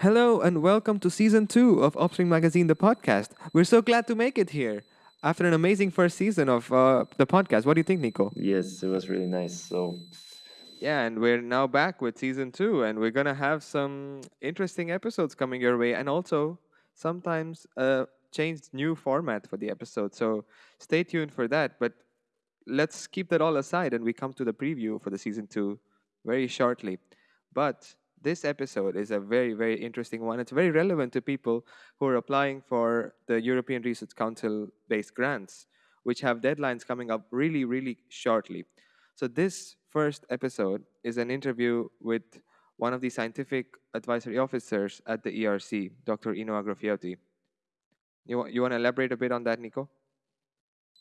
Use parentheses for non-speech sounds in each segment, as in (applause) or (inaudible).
Hello and welcome to season two of Offspring Magazine, the podcast. We're so glad to make it here after an amazing first season of uh, the podcast. What do you think, Nico? Yes, it was really nice. So, Yeah, and we're now back with season two, and we're gonna have some interesting episodes coming your way, and also sometimes a changed new format for the episode. So stay tuned for that. But let's keep that all aside, and we come to the preview for the season two very shortly. But this episode is a very, very interesting one. It's very relevant to people who are applying for the European Research Council based grants, which have deadlines coming up really, really shortly. So, this first episode is an interview with one of the scientific advisory officers at the ERC, Dr. Ino Agrafioti. You, you want to elaborate a bit on that, Nico?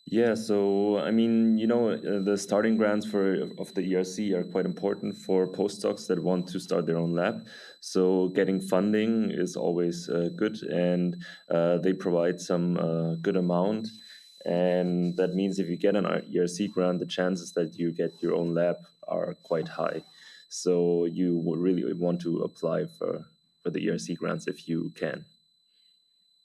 Yeah, so I mean, you know, uh, the starting grants for of the ERC are quite important for postdocs that want to start their own lab. So getting funding is always uh, good, and uh, they provide some uh, good amount. And that means if you get an ERC grant, the chances that you get your own lab are quite high. So you really want to apply for for the ERC grants if you can.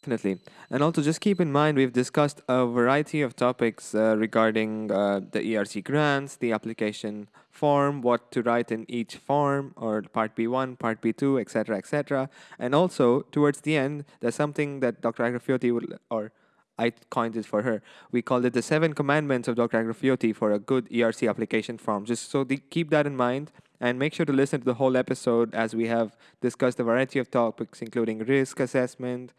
Definitely. And also, just keep in mind, we've discussed a variety of topics uh, regarding uh, the ERC grants, the application form, what to write in each form, or part B1, part B2, etc., etc. And also, towards the end, there's something that Dr. Agrafioti will, or I coined it for her. We called it the seven commandments of Dr. Agrafioti for a good ERC application form. Just so keep that in mind and make sure to listen to the whole episode as we have discussed a variety of topics, including risk assessment,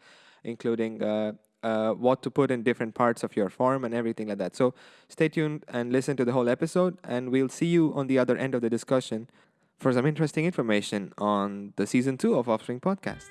including uh, uh, what to put in different parts of your form and everything like that. So stay tuned and listen to the whole episode, and we'll see you on the other end of the discussion for some interesting information on the season two of Offspring Podcast.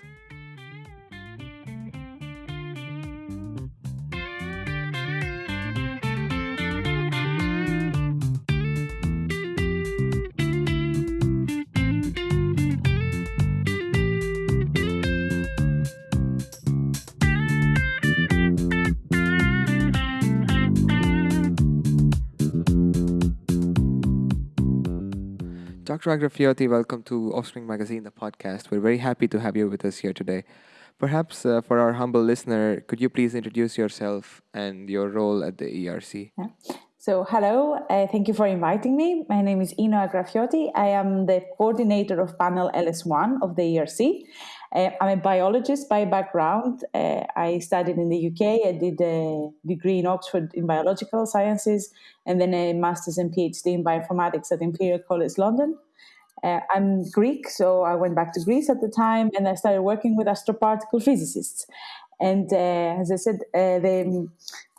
Dr. Agrafioti, welcome to Offspring Magazine, the podcast. We're very happy to have you with us here today. Perhaps uh, for our humble listener, could you please introduce yourself and your role at the ERC? Yeah. So, hello, uh, thank you for inviting me. My name is Ino Agrafioti. I am the coordinator of panel LS1 of the ERC. Uh, I'm a biologist by background. Uh, I studied in the UK. I did a degree in Oxford in biological sciences and then a master's and PhD in bioinformatics at Imperial College London. Uh, I'm Greek, so I went back to Greece at the time and I started working with astroparticle physicists. And uh, as I said, uh, the,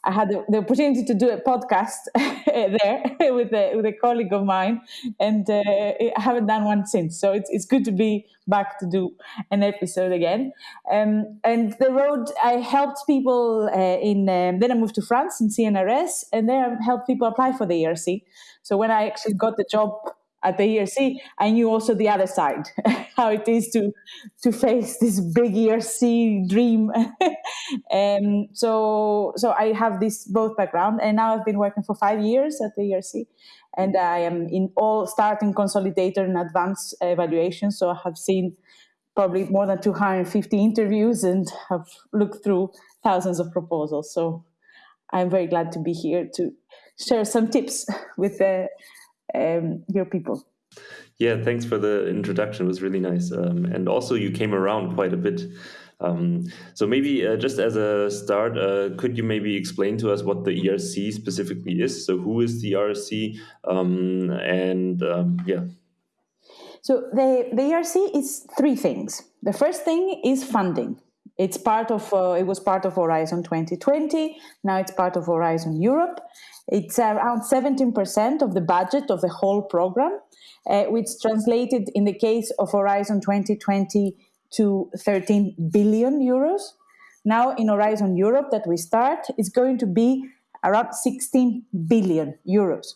I had the, the, opportunity to do a podcast (laughs) there (laughs) with a, with a colleague of mine, and uh, I haven't done one since. So it's, it's good to be back to do an episode again. Um, and the road, I helped people uh, in, um, then I moved to France in CNRS, and there I helped people apply for the ERC. So when I actually got the job at the ERC, I knew also the other side, (laughs) how it is to to face this big ERC dream. (laughs) um, so so I have this both background, and now I've been working for five years at the ERC, and I am in all starting consolidator and advanced evaluation. So I have seen probably more than 250 interviews and have looked through thousands of proposals. So I'm very glad to be here to share some tips (laughs) with the um, your people. Yeah, thanks for the introduction. It was really nice. Um, and also, you came around quite a bit. Um, so, maybe uh, just as a start, uh, could you maybe explain to us what the ERC specifically is? So, who is the ERC? Um, and um, yeah. So, the, the ERC is three things. The first thing is funding. It's part of, uh, it was part of Horizon 2020. Now it's part of Horizon Europe. It's around 17% of the budget of the whole program, uh, which translated in the case of Horizon 2020 to 13 billion euros. Now in Horizon Europe that we start, it's going to be around 16 billion euros.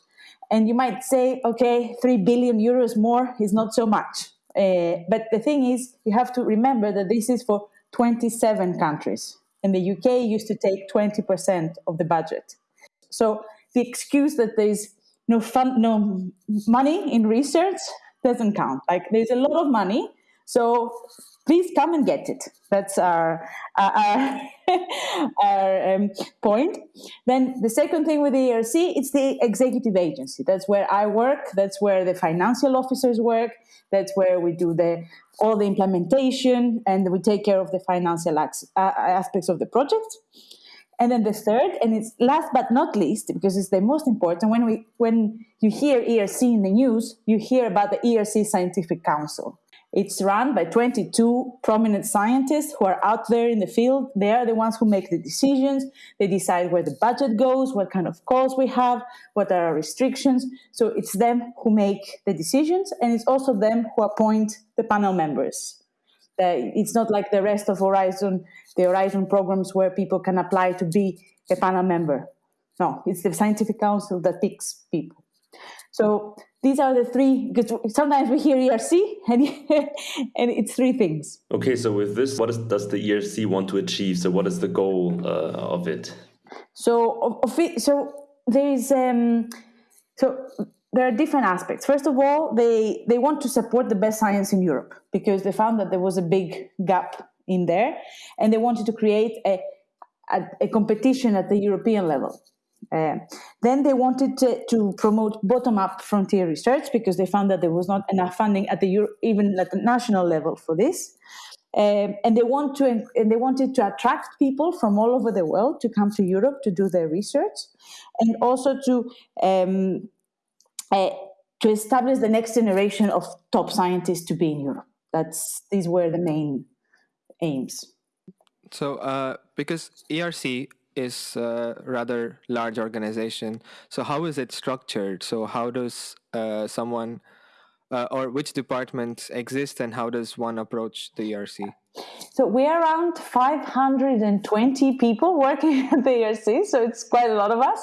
And you might say, okay, 3 billion euros more is not so much. Uh, but the thing is, you have to remember that this is for 27 countries. And the UK used to take 20% of the budget. So the excuse that there's no fun, no money in research doesn't count. Like there's a lot of money, so please come and get it. That's our our, our (laughs) um, point. Then the second thing with the ERC, it's the executive agency. That's where I work. That's where the financial officers work. That's where we do the all the implementation and we take care of the financial uh, aspects of the project. And then the third, and it's last but not least, because it's the most important, when we when you hear ERC in the news, you hear about the ERC Scientific Council. It's run by 22 prominent scientists who are out there in the field. They are the ones who make the decisions. They decide where the budget goes, what kind of calls we have, what are our restrictions. So it's them who make the decisions, and it's also them who appoint the panel members. Uh, it's not like the rest of Horizon, the Horizon programs where people can apply to be a panel member. No, it's the Scientific Council that picks people. So these are the three because sometimes we hear ERC and, (laughs) and it's three things. Okay, so with this, what is, does the ERC want to achieve? So what is the goal uh, of it? So of, it, so there is um, so there are different aspects. First of all, they they want to support the best science in Europe because they found that there was a big gap in there, and they wanted to create a a, a competition at the European level. Uh, then they wanted to, to promote bottom-up frontier research because they found that there was not enough funding at the Euro- even at the national level for this. Um, and they want to and they wanted to attract people from all over the world to come to Europe to do their research, and also to um, uh, to establish the next generation of top scientists to be in Europe. That's these were the main aims. So, uh, because ERC is a rather large organization. So how is it structured? So how does uh, someone uh, or which departments exist and how does one approach the ERC? So we're around 520 people working (laughs) at the ERC, so it's quite a lot of us.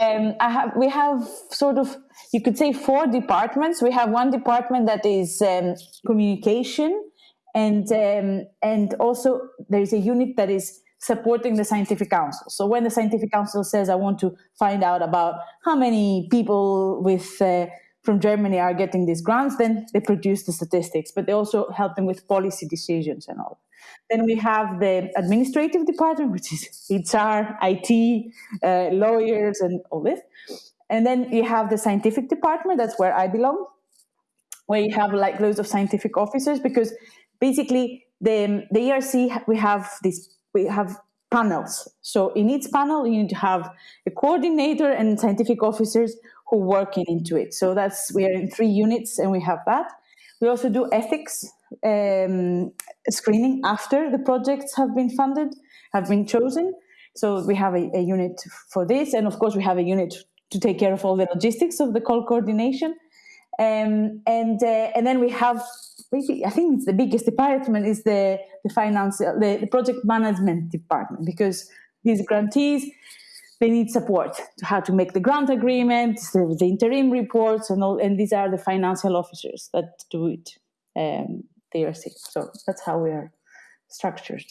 Um, I have, we have sort of, you could say, four departments. We have one department that is um, communication, and um, and also there is a unit that is supporting the scientific council. So when the scientific council says, "I want to find out about how many people with uh, from Germany are getting these grants," then they produce the statistics, but they also help them with policy decisions and all. Then we have the administrative department, which is HR, IT, uh, lawyers, and all this. And then you have the scientific department. That's where I belong, where you have like loads of scientific officers because basically the the ERC we have this we have panels. So in each panel, you need to have a coordinator and scientific officers who work into it. So that's we are in three units, and we have that. We also do ethics um, screening after the projects have been funded, have been chosen. So we have a, a unit for this, and of course we have a unit to take care of all the logistics of the call coordination. Um, and uh, and then we have maybe I think it's the biggest department is the the finance the, the project management department because these grantees they need support to how to make the grant agreement, the, the interim reports, and all. And these are the financial officers that do it. Um, they are sick, so that's how we are structured.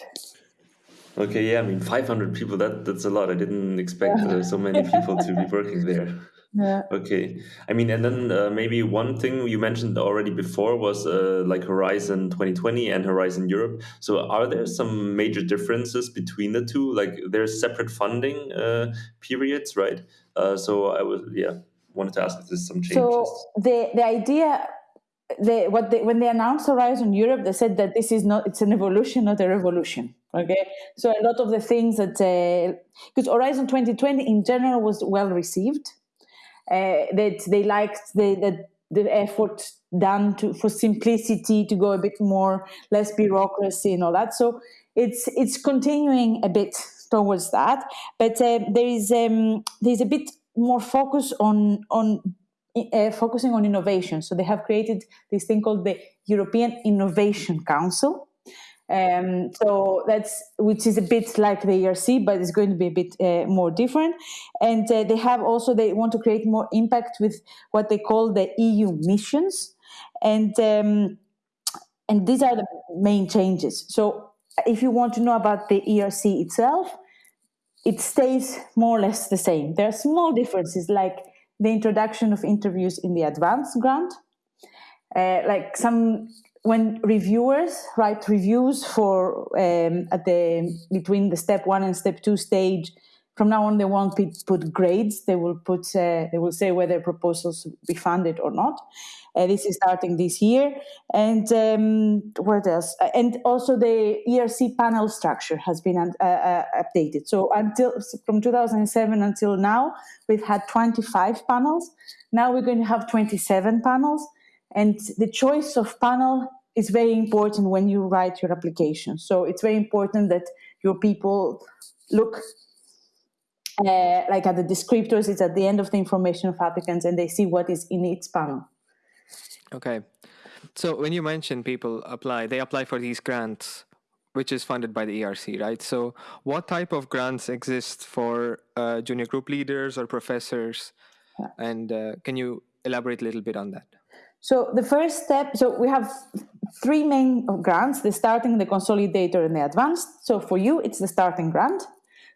Okay, yeah, I mean, 500 people, that that's a lot. I didn't expect uh, so many people to be working there. (laughs) Yeah. Okay. I mean, and then uh, maybe one thing you mentioned already before was uh, like Horizon 2020 and Horizon Europe. So, are there some major differences between the two? Like, there's separate funding uh, periods, right? Uh, so, I was, yeah, wanted to ask if there's some changes. So, the the idea. The, what they, when they announced Horizon Europe, they said that this is not it's an evolution, not a revolution. Okay, so a lot of the things that because uh, Horizon 2020 in general was well received, uh, that they liked the, the, the effort done to for simplicity to go a bit more less bureaucracy and all that. So it's it's continuing a bit towards that, but uh, there is um, there's a bit more focus on on uh, focusing on innovation. So they have created this thing called the European Innovation Council, um, so that's which is a bit like the ERC, but it's going to be a bit uh, more different. And uh, they have also they want to create more impact with what they call the EU missions, and um, and these are the main changes. So if you want to know about the ERC itself, it stays more or less the same. There are small differences like the introduction of interviews in the advanced grant uh, like some when reviewers write reviews for um, at the between the step one and step two stage, from now on they won't put grades. They will put uh, they will say whether proposals be funded or not. Uh, this is starting this year, and um, what else? Uh, and also the ERC panel structure has been uh, uh, updated. So until from 2007 until now, we've had 25 panels. Now we're going to have 27 panels, and the choice of panel is very important when you write your application. So it's very important that your people look uh, like at the descriptors, it's at the end of the information of applicants and they see what is in each panel. Okay. So when you mention people apply, they apply for these grants, which is funded by the ERC, right? So what type of grants exist for uh, junior group leaders or professors? Yeah. And uh, can you elaborate a little bit on that? So the first step, so we have three main grants, the starting, the consolidator, and the advanced. So for you, it's the starting grant.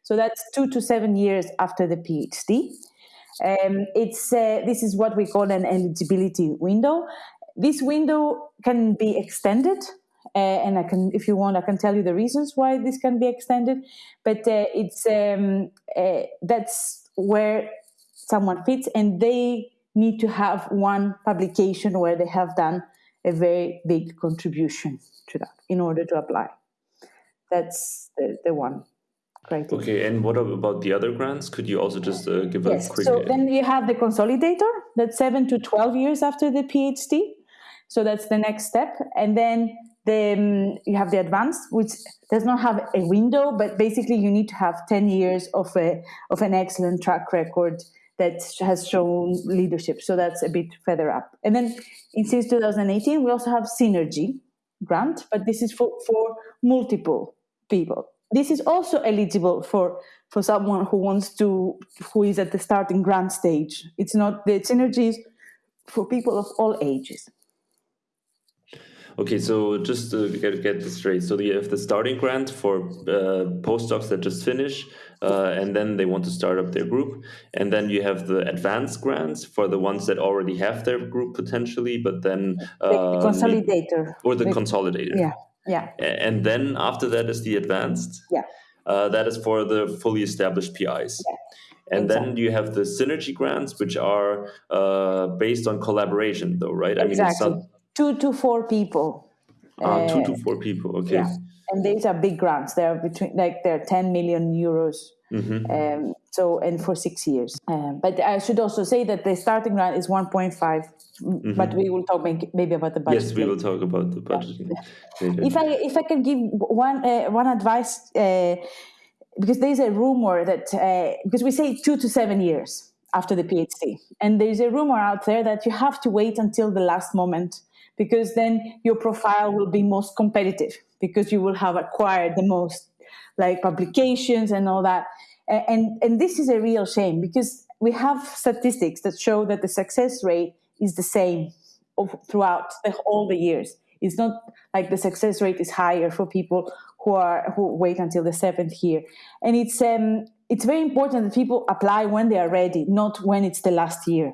So that's two to seven years after the PhD. Um, it's uh, this is what we call an eligibility window. This window can be extended, uh, and I can, if you want, I can tell you the reasons why this can be extended. But uh, it's um, uh, that's where someone fits, and they need to have one publication where they have done a very big contribution to that in order to apply. That's the, the one criteria. Okay, and what about the other grants? Could you also just uh, give yes. a quick... So then you have the consolidator, that's 7 to 12 years after the PhD. So that's the next step. And then the, um, you have the advanced, which does not have a window, but basically you need to have 10 years of, a, of an excellent track record that has shown leadership. So that's a bit further up. And then in, since 2018, we also have Synergy grant, but this is for, for multiple people. This is also eligible for, for someone who wants to, who is at the starting grant stage. It's not, the Synergy for people of all ages. Okay, so just to get, get this straight, so you have the starting grant for uh, postdocs that just finish, uh, and then they want to start up their group, and then you have the advanced grants for the ones that already have their group potentially, but then uh, the consolidator or the, the consolidator. Yeah, yeah. And then after that is the advanced. Yeah. Uh, that is for the fully established PIs. Yeah. And exactly. then you have the synergy grants, which are uh, based on collaboration, though, right? I exactly. mean, two to four people. Ah, two to four people. Okay. Yeah. And these are big grants. They're between like they're 10 million euros. Mm-hmm. Um, so and for six years. Um, but I should also say that the starting grant is 1.5. Mm-hmm. But we will talk maybe about the budget. Yes, we will talk about the budget. Yeah. (laughs) If I if I can give one uh, one advice. Uh, because there's a rumor that uh, because we say two to seven years after the PhD, and there's a rumor out there that you have to wait until the last moment because then your profile will be most competitive because you will have acquired the most like publications and all that. And and this is a real shame because we have statistics that show that the success rate is the same throughout the, all the years. It's not like the success rate is higher for people who are who wait until the seventh year. And it's um it's very important that people apply when they are ready not when it's the last year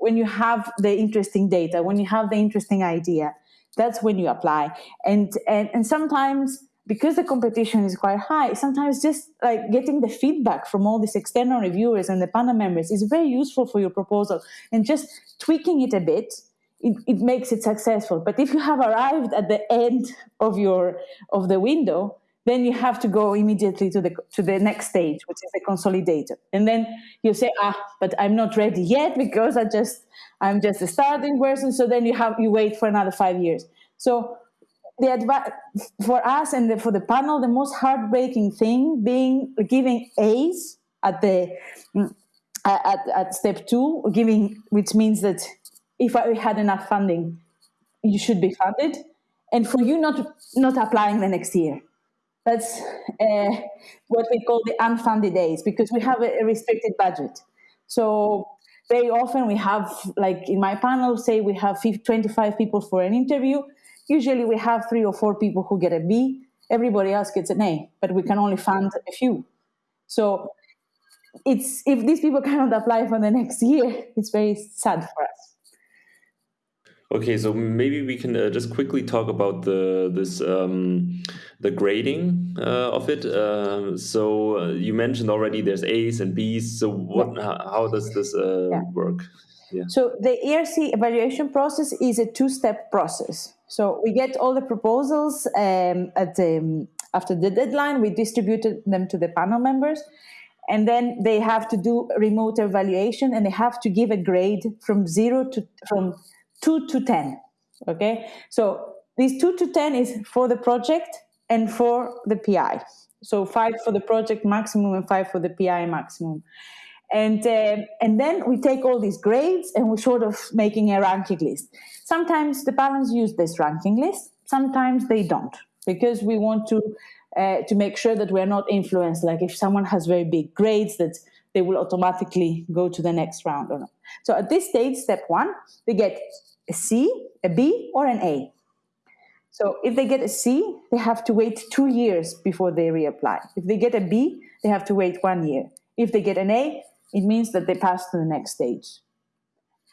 when you have the interesting data, when you have the interesting idea, that's when you apply. And and, and sometimes because the competition is quite high, sometimes just like getting the feedback from all these external reviewers and the panel members is very useful for your proposal. And just tweaking it a bit, it, it makes it successful. But if you have arrived at the end of your of the window, then you have to go immediately to the to the next stage which is the consolidator. And then you say ah but i'm not ready yet (laughs) because i just i'm just a starting person so then you have you wait for another five years. So the advi- for us and the, for the panel the most heartbreaking thing being giving a's at the mm, at, at step two giving which means that if i had enough funding you should be funded. And for you not not applying the next year that's uh, what we call the unfunded days because we have a, restricted budget. So very often we have, like in my panel, say we have 25 people for an interview. Usually we have three or four people who get a B. Everybody else gets an A, but we can only fund a few. So it's if these people (laughs) cannot apply for the next year, it's very sad for us. Okay, so maybe we can uh, just quickly talk about the this um, the grading uh, of it. Uh, so uh, you mentioned already there's A's and B's. So what? Yeah. How, how does this uh, Yeah. work? Yeah. So the ERC evaluation process is a two-step process. So we get all the proposals um, at the, after the deadline. We distributed them to the panel members, and then they have to do remote evaluation, and they have to give a grade from zero to from two to ten. Okay, so these two to ten is for the project and for the PI. So five for the project maximum and five for the PI maximum and uh, and then we take all these grades and we're sort of making a ranking list sometimes the parents use this ranking list sometimes they don't because we want to uh, to make sure that we're not influenced like if someone has very big grades that they will automatically go to the next round or not so at this stage step one they get a c a b or an a so if they get a c they have to wait two years before they reapply if they get a b they have to wait one year if they get an a it means that they pass to the next stage.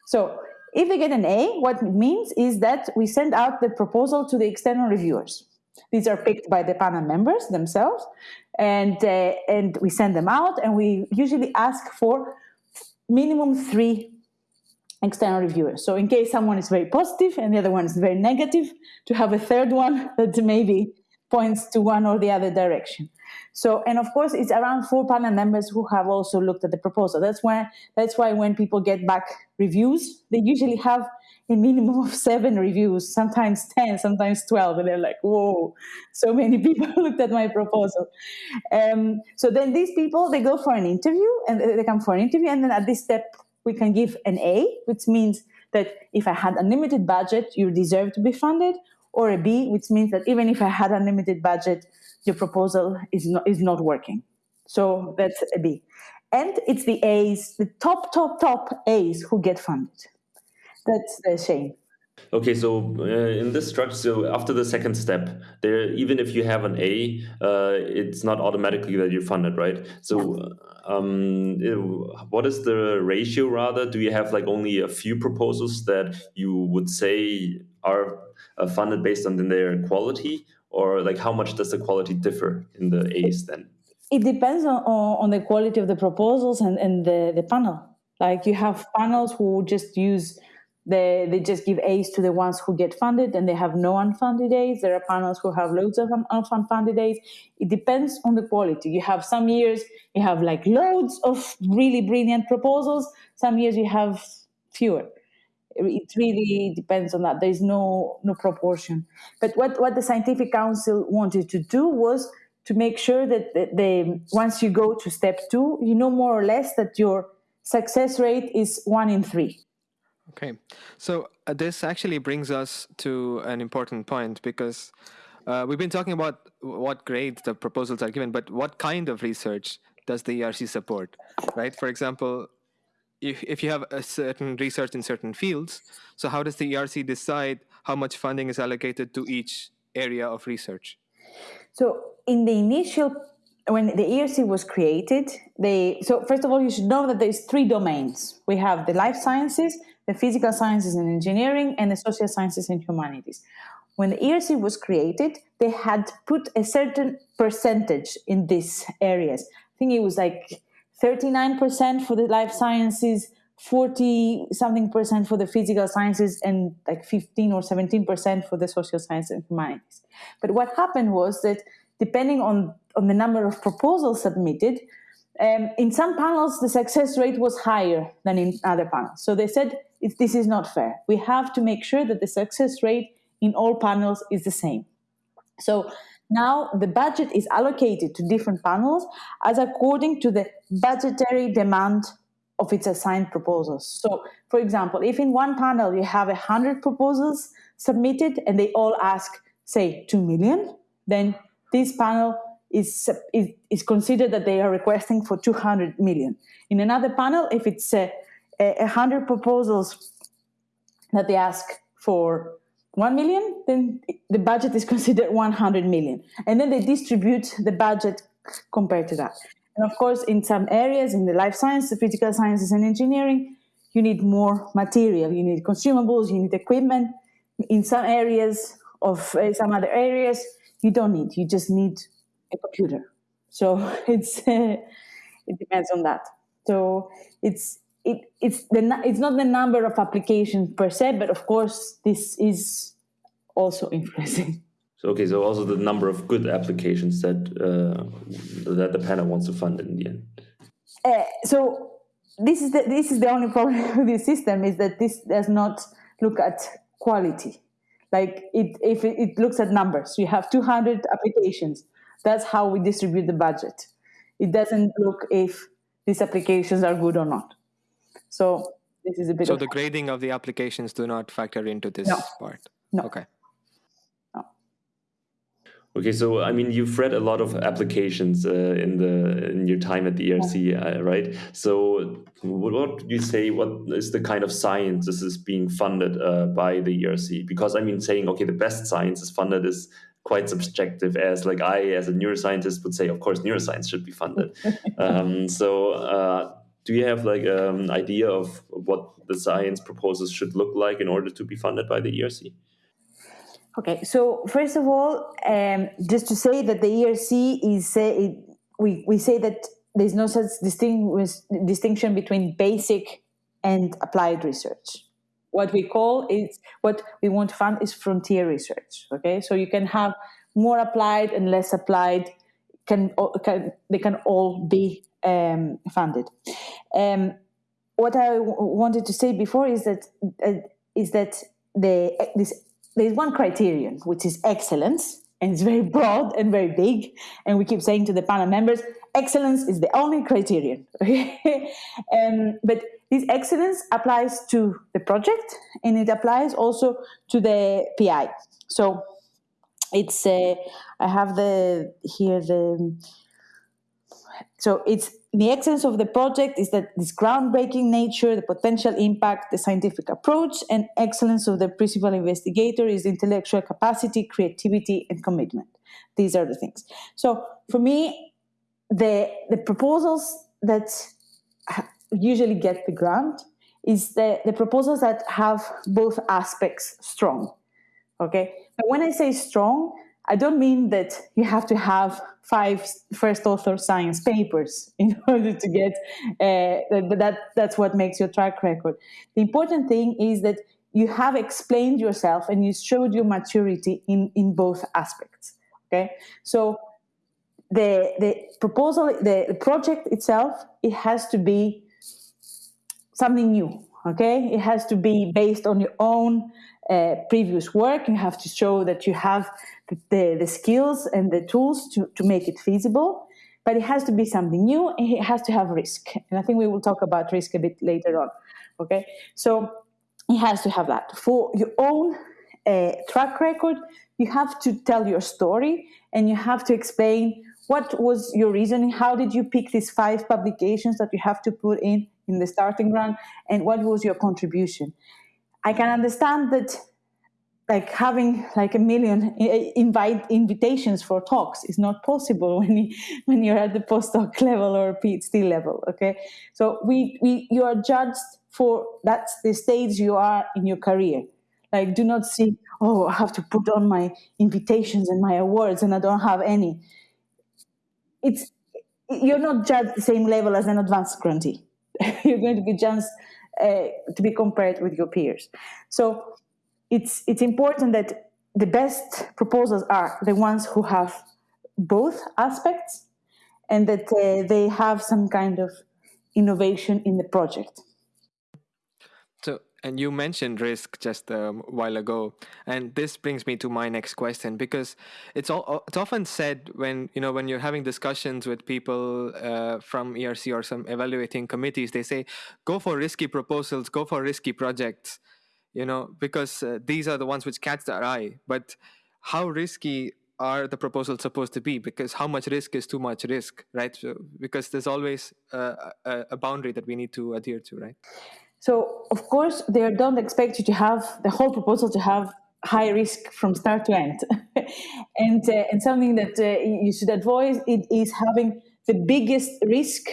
So if they get an A, what it means is that we send out the proposal to the external reviewers. These are picked by the panel members themselves, and uh, and we send them out, and we usually ask for minimum three external reviewers. So in case someone is very positive and the other one is very negative, to have a third one (laughs) that maybe points to one or the other direction. So, and of course, it's around four panel members who have also looked at the proposal. That's why that's why when people get back reviews, they usually have a minimum of seven reviews, sometimes ten, sometimes twelve, and they're like, "Whoa, so many (laughs) people looked at my proposal." Um, so then these people they go for an interview, and they come for an interview, and then at this step we can give an A, which means that if I had unlimited budget, you deserve to be funded, or a B, which means that even if I had unlimited budget, your proposal is not, is not working. So that's a B. And it's the A's, the top, top, top A's who get funded. That's the shame. Okay, so uh, in this structure, so after the second step, there even if you have an A, uh, it's not automatically that you're funded, right? So, um, what is the ratio? Rather, do you have like only a few proposals that you would say are uh, funded based on their quality, or like how much does the quality differ in the A's then? It depends on, on the quality of the proposals and, and the, the panel. Like you have panels who just use they, they just give A's to the ones who get funded and they have no unfunded A's. There are panels who have loads of unfunded A's. It depends on the quality. You have some years you have like loads of really brilliant proposals. Some years you have fewer. It really depends on that. There's no no proportion. But what, what the scientific council wanted to do was to make sure that the, the once you go to step two, you know more or less that your success rate is one in three Okay, so uh, this actually brings us to an important point because uh, we've been talking about what grade the proposals are given, but what kind of research does the ERC support, right? For example, if, if you have a certain research in certain fields, so how does the ERC decide how much funding is allocated to each area of research? So in the initial when the ERC was created, they so first of all you should know that there's three domains. We have the life sciences, the physical sciences and engineering, and the social sciences and humanities. When the ERC was created, they had put a certain percentage in these areas. I think it was like 39% for the life sciences, 40 something percent for the physical sciences, and like 15 or 17% for the social sciences and humanities. But what happened was that depending on, on the number of proposals submitted, um, in some panels, the success rate was higher than in other panels. So they said, this is not fair. We have to make sure that the success rate in all panels is the same. So now the budget is allocated to different panels as according to the budgetary demand of its assigned proposals. So, for example, if in one panel you have 100 proposals submitted and they all ask, say, 2 million, then this panel is, is, is considered that they are requesting for 200 million. In another panel, if it's a, a 100 proposals that they ask for 1 million, then the budget is (laughs) considered 100 million. And then they distribute the budget compared to that. And of course, in some areas, in the life science, the physical sciences, and engineering, you need more material, you need consumables, you need equipment. In some areas of uh, some other areas, you don't need. You just need a computer. So (laughs) it's uh, (laughs) it depends on that. So it's it, it's the it's not the number of applications per se, but of course this is also (laughs) influencing. So okay, so also the number of good applications that uh, that the panel wants to fund in the end. Uh, so this is the this is the only problem (laughs) with this system is that this does not look at quality. Like it, if it, it looks at numbers, you have 200 applications. That's how we distribute the budget. It doesn't look if these applications are good or not. So this is a bit. So the grading of the applications do not factor into this no. part. No. Okay. Okay, so I mean, you've read a lot of applications uh, in the in your time at the ERC, uh, right? So, what, what would you say? What is the kind of science this is being funded uh, by the ERC? Because I mean, saying okay, the best science is funded is quite subjective. As like I, as a neuroscientist, would say, of course, neuroscience should be funded. (laughs) um, so, uh, do you have like an um, idea of what the science proposals should look like in order to be funded by the ERC? Okay, so first of all, um, just to say that the ERC is, uh, it, we, we say that there's no such distinction between basic and applied research. What we call is, what we want to fund is frontier research, okay? So you can have more applied and less applied, can, can they can all be um, funded. Um, what I wanted to say before is that uh, is that the this there's one criterion, which is excellence, and it's very broad and very big. And we keep saying to the panel members, excellence is the only criterion. (laughs) um, but this excellence applies to the project and it applies also to the PI. So it's uh, I have the here the so it's the essence of the project is that this groundbreaking nature, the potential impact, the scientific approach, and excellence of the principal investigator is intellectual capacity, creativity, and commitment. These are the things. So for me, the the proposals that usually get the grant is the, the proposals that have both aspects strong. Okay, but when I say strong, I don't mean that you have to have five first author science papers (laughs) in order to get uh, that that's what makes your track record. The important thing is that you have explained yourself and you showed your maturity in in both aspects. Okay, so the the proposal, the project itself, it has to be something new. Okay, it has to be based on your own uh, previous work. You have to show that you have the, the skills and the tools to, to make it feasible. But it has to be something new and it has to have risk. And I think we will talk about risk a bit later on. Okay, so it has to have that. For your own uh, track record, you have to tell your story and you have to explain what was your reasoning how did you pick these five publications that you have to put in in the starting grant and what was your contribution i can understand that like having like a million invite invitations for talks is not possible (laughs) when you when you're at the postdoc (laughs) level or PhD level. Okay, so we we you are judged for that's the stage you are in your career. Like, do not see oh I have to put on my invitations and my awards and I don't have any. It's you're not judged the same level as an advanced grantee. (laughs) you're going to be judged uh, to be compared with your peers. So it's it's important that the best proposals are the ones who have both aspects and that uh, they have some kind of innovation in the project and you mentioned risk just a while ago and this brings me to my next question because it's all it's often said when you know when you're having discussions with people uh, from erc or some evaluating committees they say go for risky proposals go for risky projects you know, because uh, these are the ones which catch their eye. But how risky are the proposals supposed to be? Because how much risk is too much risk, right? So, because there's always uh, a, a boundary that we need to adhere to, right? So, of course, they don't expect you to have the whole proposal to have high risk from start to end. (laughs) and, uh, and something that uh, you should avoid it is having the biggest risk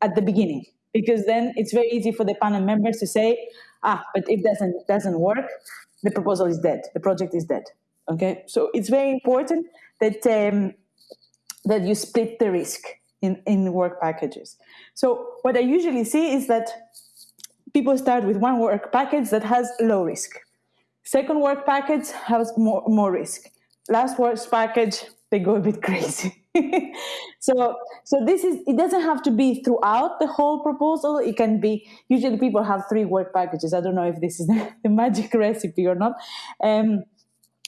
at the beginning. because then it's very easy for the panel members to say, ah, but if doesn't doesn't work, the proposal is dead, the project is dead. Okay, so it's very important that um, that you split the risk in, in work packages. So what I usually see is that people start with one work package that has low risk. Second work package has more, more risk. Last work package, they go a bit (laughs) crazy. so so this is it doesn't have to be throughout the whole proposal it can be usually people have three work packages i don't know if this is (laughs) the, magic recipe or not um,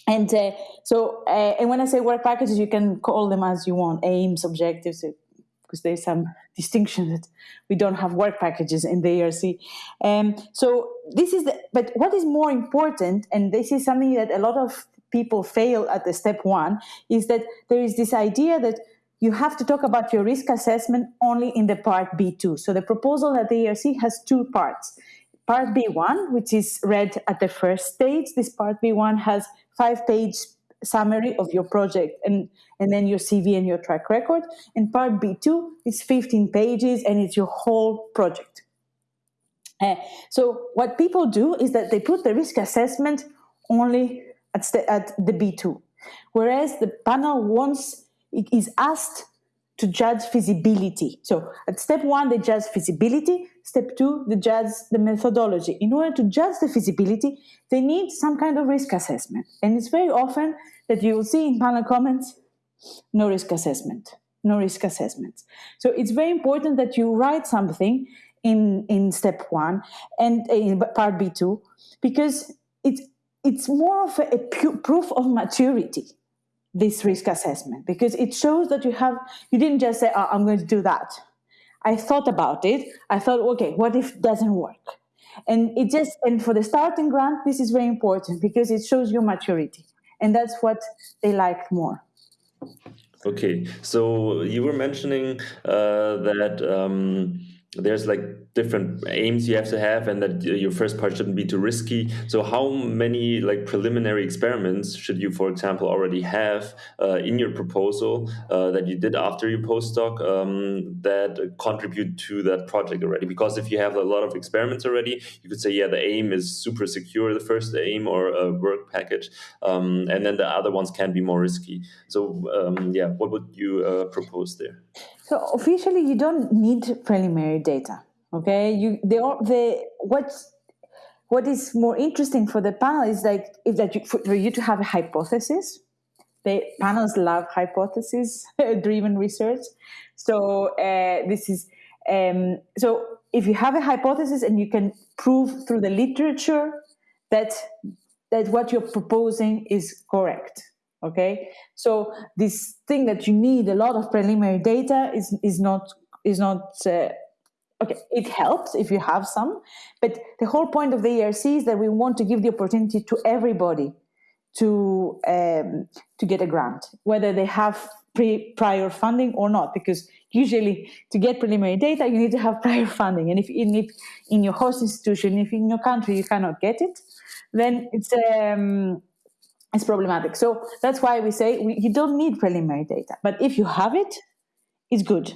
and uh, so uh, and when i say work packages you can call them as you want aims objectives because there's some (laughs) distinction that we don't have work packages in the erc um, so this is the but what is more important and this is something that a lot of people fail at the step one is that there is this idea that you have to talk about your risk assessment only in the part B2. So the proposal at the ERC has two parts. Part B1, which is read at the first stage, this part B1 has five page summary of your project and, and then your CV and your track record. And part B2 is 15 pages and it's your whole project. Uh, so what people do is that they put the risk assessment only at, at the B2. Whereas the panel wants, it is asked to judge feasibility. So at step one, they judge feasibility. Step two, they judge the methodology. In order to judge the feasibility, they need some kind of risk assessment. And it's very often that you will see in panel comments, no risk assessment, no risk assessments. So it's very important that you write something in, in step one and in part B2 because it's it's more of a, a proof of maturity this risk assessment because it shows that you have you didn't just say oh, i'm going to do that. I thought about it. I thought okay what if it doesn't work? And it just and for the starting grant this is very important because it shows your maturity and that's what they like more. Okay so you were mentioning uh, that um, there's like different aims you have to have and that your first part shouldn't be too risky. So how many like preliminary experiments should you for example already have uh, in your proposal uh, that you did after your postdoc um, that contribute to that project already? Because if you have a lot of experiments already you could say yeah the aim is super secure the first aim or a work package um, and then the other ones can be more risky. So um, yeah what would you uh, propose there so officially, you don't need preliminary data. Okay, you the what's what is more interesting for the panel is like is that you, for, you to have a hypothesis. The panels love hypothesis (laughs) driven research. So uh, this is um, so if you have a hypothesis and you can prove through the literature that that what you're proposing is correct okay? So this thing that you need a lot of preliminary data is is not is not uh, okay it helps if you have some but the whole point of the erc is that we want to give the opportunity to everybody to um, to get a grant whether they have pre prior funding or not because usually to get preliminary data you need to have (laughs) prior funding and if in, if in your host institution if in your country you cannot get it then it's um, it's problematic. So that's why we say we, you don't need preliminary data, but if you have it, it's good.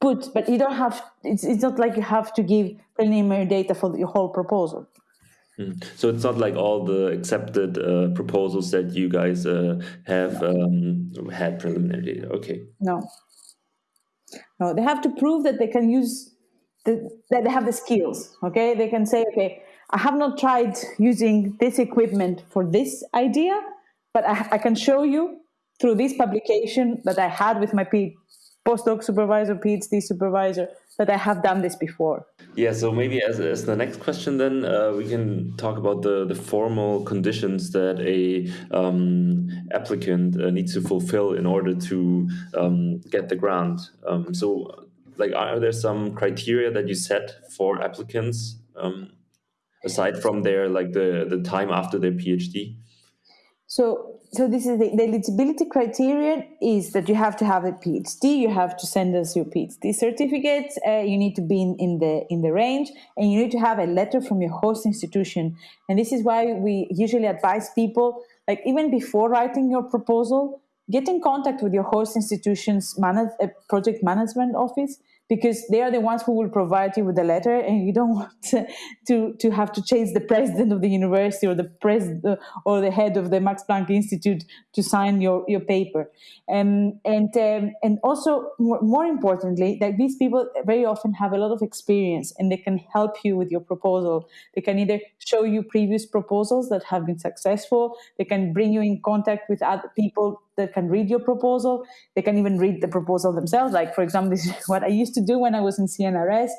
Put, but you don't have. It's, it's not like you have to give preliminary data for your whole proposal. Mm. So it's not like all the accepted uh, proposals that you guys uh, have um, had preliminary data. Okay. No. No, they have to prove that they can use the, that they have the skills. Okay, they can say, okay, I have not tried using this equipment for this idea, but I, I can show you through this publication that I had with my P- postdoc supervisor, PhD supervisor, that I have done this before. Yeah, so maybe as, as the next question, then uh, we can talk about the, the formal conditions that a um, applicant uh, needs to fulfill in order to um, get the grant. Um, so, like, are there some criteria that you set for applicants? Aside from their like the the time after their phd so so this is the, the, eligibility criterion is that you have to have a phd you have to send us your phd certificate uh, you need to be in, in the in the range and you need to have a letter from your host institution. And this is why we usually advise people like even before writing your proposal get in contact with your host institution's manage, uh, project management office because they are the ones who will provide you with the letter and you don't (laughs) want to, to, to have to chase the president of the university or the president or the head of the Max Planck Institute to sign your, your paper. Um, and, um, and also, more, more importantly, that these people very often have a lot of experience and they can help you with your proposal. They can either show you previous proposals that have been successful, they can bring you in contact with other people that can read your proposal. They can even read the proposal themselves. Like, for example, (laughs) this is what I used to do when I was in CNRS.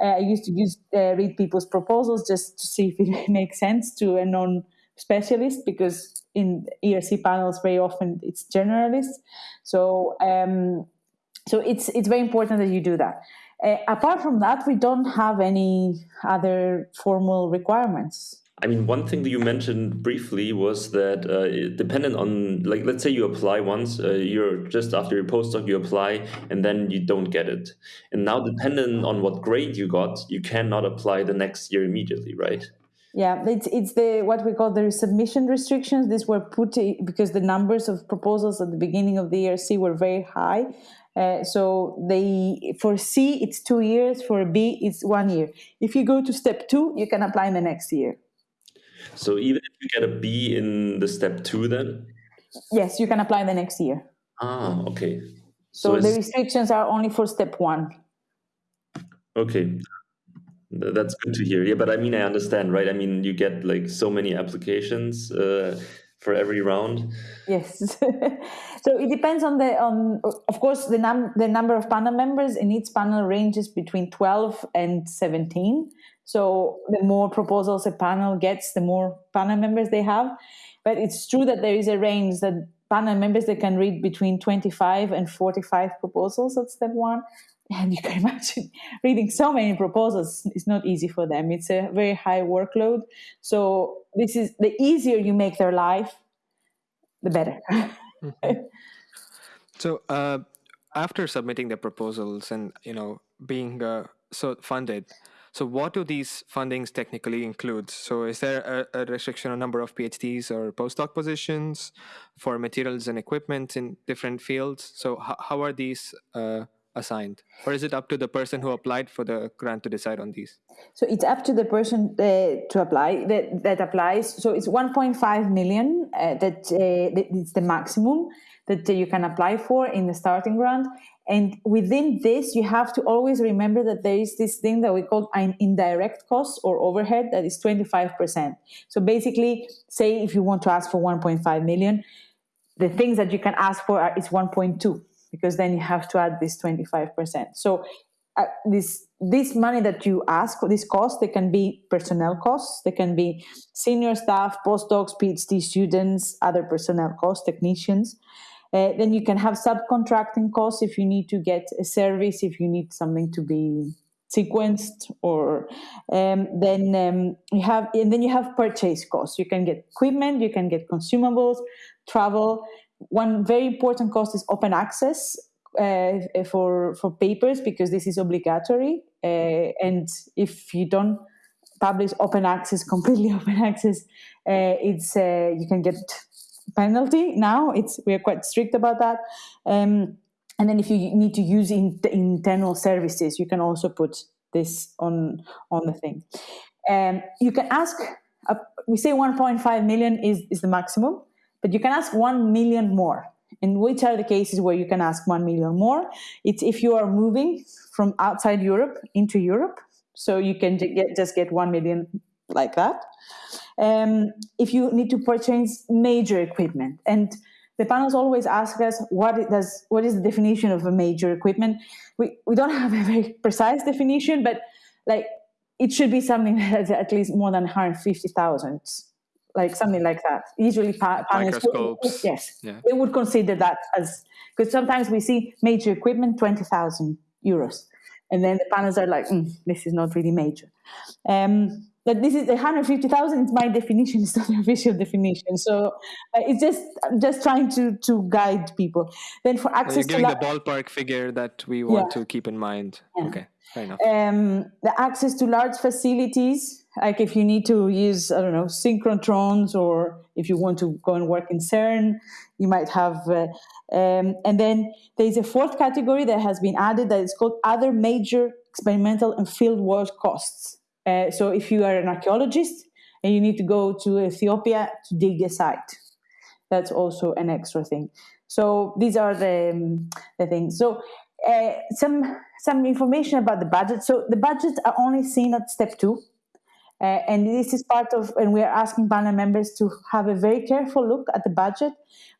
Uh, I used to use uh, read people's proposals just to see if it (laughs) makes sense to a non-specialist because in ERC panels very often it's generalists. So um, so it's it's very important that you do that. Uh, apart from that, we don't have any other formal requirements. I mean, one thing that you mentioned briefly was that uh, dependent on, like, let's say you apply once, uh, you're just after your postdoc, you apply, and then you don't get it. And now, dependent on what grade you got, you cannot apply the next year immediately, right? Yeah, it's it's the what we call the submission restrictions. These were put because the numbers of proposals at the beginning of the ERC were very high. Uh, so they for C it's two years, for B it's one year. If you go to step two, you can apply in the next year. So even if you get a B in the step two, then yes, you can apply the next year. Ah, okay. So, so the restrictions are only for step one. Okay, that's good to hear. Yeah, but I mean, I understand, right? I mean, you get like so many applications uh, for every round. Yes. (laughs) so it depends on the on. Of course, the num the number of panel members in each panel ranges between twelve and seventeen. So the more proposals a panel gets, the more panel members they have. But it's true that there is a range that panel members they can read between 25 and 45 proposals at step one. (laughs) And you can imagine (laughs) reading so many proposals is not easy for them. It's a very high workload. So this is the easier you make their life, the better. mm-hmm. (laughs) So uh, after submitting the proposals and you know being uh, so funded, so, what do these fundings technically include? So, is there a, a, restriction on number of PhDs or postdoc positions for materials and equipment in different fields? So, how are these uh, assigned, or is it up to the person who applied for the grant to decide on these? So, it's up to the person uh, to apply that that applies. So, it's 1.5 million uh, that, uh, that is the maximum that you can apply for in the starting grant and within this, you have to always remember that there is this thing that we call an indirect cost or overhead that is 25%. So basically, say if you want to ask for 1.5 million, the things that you can ask for are, is 1.2 because then you have to add this 25%. So uh, this this money that you ask for this cost they can be personnel costs they can be senior staff postdocs phd students other personnel costs technicians uh, then you can have subcontracting costs if you need to get a service, if you need something to be sequenced, or um, then um, you have and then you have purchase costs. You can get equipment, you can get consumables, travel. One very important cost is open access uh, for for papers because this is obligatory, uh, and if you don't publish open access, (laughs) completely open access, uh, it's uh, you can get penalty now. It's we are quite strict about that. Um, and then if you need to use in, internal services, you can also put this on on the thing. Um, you can ask. Uh, we say 1.5 million is is the maximum, but you can ask 1 million more. And which are the cases where you can ask 1 million more? It's if you are moving from outside Europe into Europe, so you can get, just get 1 million like that. Um, if you need to purchase major equipment. And the panels always ask us what does what is the definition of a major equipment? We, we don't (laughs) have a very precise definition but like it should be something (laughs) that's at least more than 150000 like something like that. Usually pa- panels would, yes. Yeah. they would consider that as because sometimes we see major equipment 20000 euros and then the panels are like mm, this is not really major. Um, that this is 150,000 is my definition, it's not (laughs) the official definition. So uh, it's just I'm just trying to to guide people. Then for access, you're giving to the ballpark figure that we want yeah. to keep in mind. Yeah. Okay, fair enough. Um, the access to large facilities, like if you need to use I don't know synchrotrons or if you want to go and work in CERN, you might have. Uh, um, and then there's a fourth category that has been added that is called other major experimental and field work costs. Uh, so if you are an archaeologist and you need to go to Ethiopia to dig a site, that's also an extra thing. So these are the, um, the things. So uh, some some information about the budget. So the budgets are only seen at step two. Uh, and this is part of, and we are asking panel members to have a very careful look at the budget.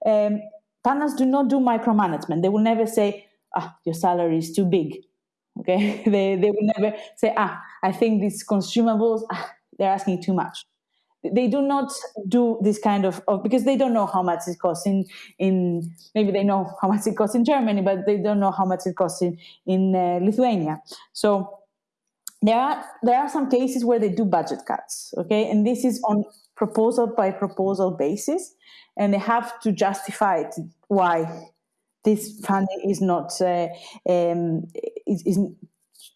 Um, panels do not do micromanagement. They will never say, ah, your salary is too big. Okay, (laughs) they, they will never say, ah, I think these consumables, ah, they're asking too much they do not do this kind of, of, because they don't know how much it costs in in maybe they know how much it costs in Germany, but they don't know how much it costs in in uh, Lithuania. So there are there are some cases where they do budget cuts, okay, and this is on proposal by proposal basis, and they have to justify it, why this funding is not uh, um, is, is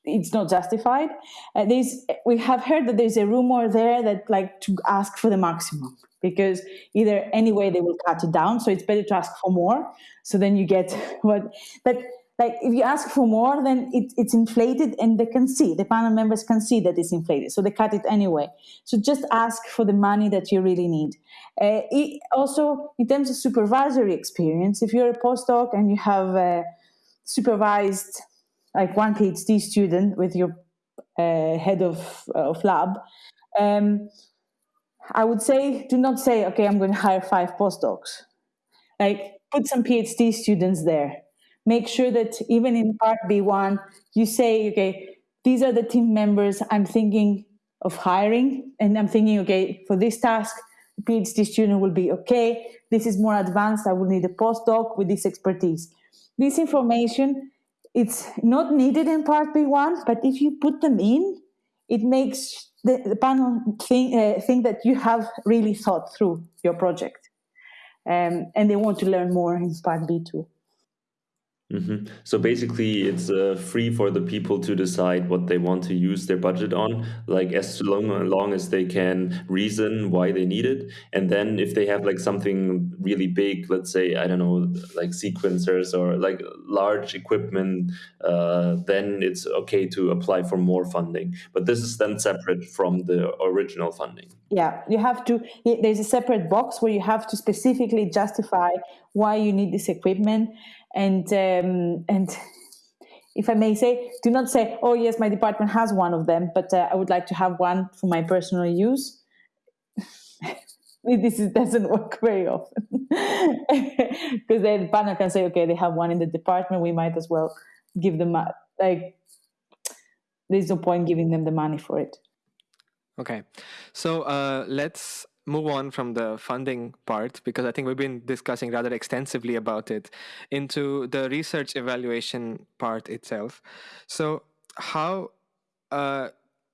it's not justified. Uh, there's, we have heard that there's a rumor there that like to ask for the maximum because either anyway they will cut it down, so it's better to ask for more. So then you get (laughs) what, but like if you ask for more, then it, it's inflated and they can see, the panel members can see that it's inflated. So they cut it anyway. So just ask for the money that you really need. Uh, it, also, in terms of supervisory experience, if you're a postdoc and you have uh, supervised like one PhD student with your uh, head of, uh, of lab, um, I would say do not say, okay, I'm going to hire five postdocs. Like put some PhD students there. Make sure that even in part B1, you say, okay, these are the team members I'm thinking of hiring, and I'm thinking, okay, for this task, PhD student will be okay. This is more advanced. I will need a postdoc with this expertise. This information it's not needed in part B1, but if you put them in, it makes the, the panel think, uh, think that you have really thought through your project. Um, and they want to learn more in part B2. Mm-hmm. So basically, it's uh, free for the people to decide what they want to use their budget on, like as long, long as they can reason why they need it. And then if they have like something really big, let's say, I don't know, like sequencers or like large equipment, uh, then it's okay to apply for more funding. But this is then separate from the original funding. Yeah, you have to, there's a separate box where you have to specifically justify why you need this equipment and um, and (laughs) if I may say, do not say, "Oh yes, my department has one of them, but uh, I would like to have one for my personal use." (laughs) this is, doesn't (laughs) work very often because the partner can say, "Okay, they have one in the department. We might as well give them like." There's no point giving them the money for it. Okay, so uh, let's move on from the funding part because I think we've been discussing rather extensively about it into the research evaluation part itself. So, how uh,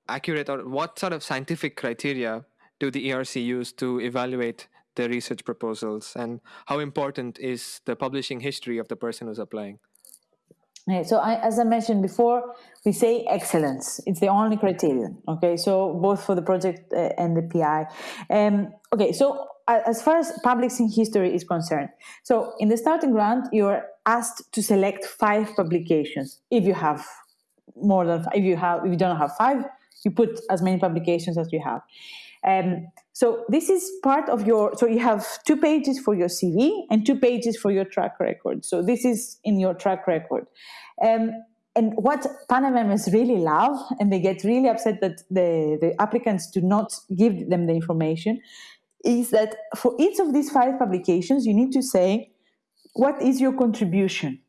accurate or what sort of scientific criteria do the ERC use to evaluate the research proposals, and how important is the publishing history of the person who's applying? So I, as I mentioned before, we say excellence. It's the only criterion. Okay, so both for the project uh, and the PI. Um, okay, so uh, as far as publishing history is concerned, so in the starting grant, you're asked to select five publications. If you have more than, if you have, if you don't have five, you put as many publications as you have. Um, so this is part of your, so you have two pages for your CV and two pages for your track record. So this is in your track record. Um, and what panel really love, and they get really upset that the, the applicants do not give them the information, is that for each of these five publications, you need to say, what is your contribution?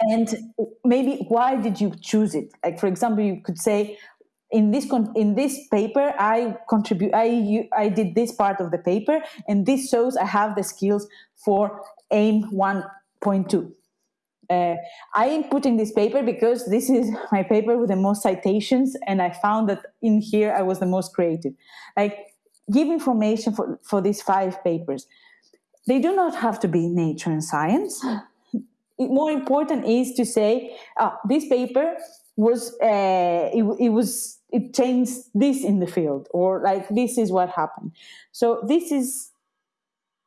And maybe why did you choose it? Like, for example, you could say, in this in this paper i contribute i i did this part of the paper and this shows i have the skills for aim 1.2 uh, i am putting this paper because this is my paper with the most citations and i found that in here i was the most creative. Like give information for for these five papers. They do not have to be nature and science. More important is to say uh, this paper was uh, it, it was it changed this in the field or like this is what happened. So this is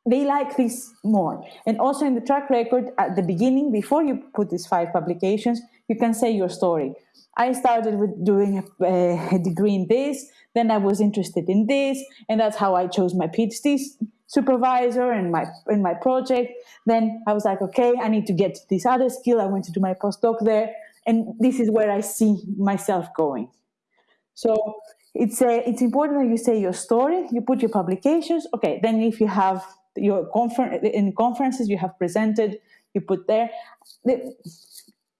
they like this more. And also in the track record at the beginning before you put these five publications you can say your story. I started with doing a, a degree in this then i was interested in this and that's how i chose my phd supervisor and my in my project. Then i was like okay i need to get this other skill. I went to do my postdoc there and this is where i see myself going so it's a, it's important that you say your story, you put your publications. Okay, then if you have your conference in conferences you have presented, you put there. The,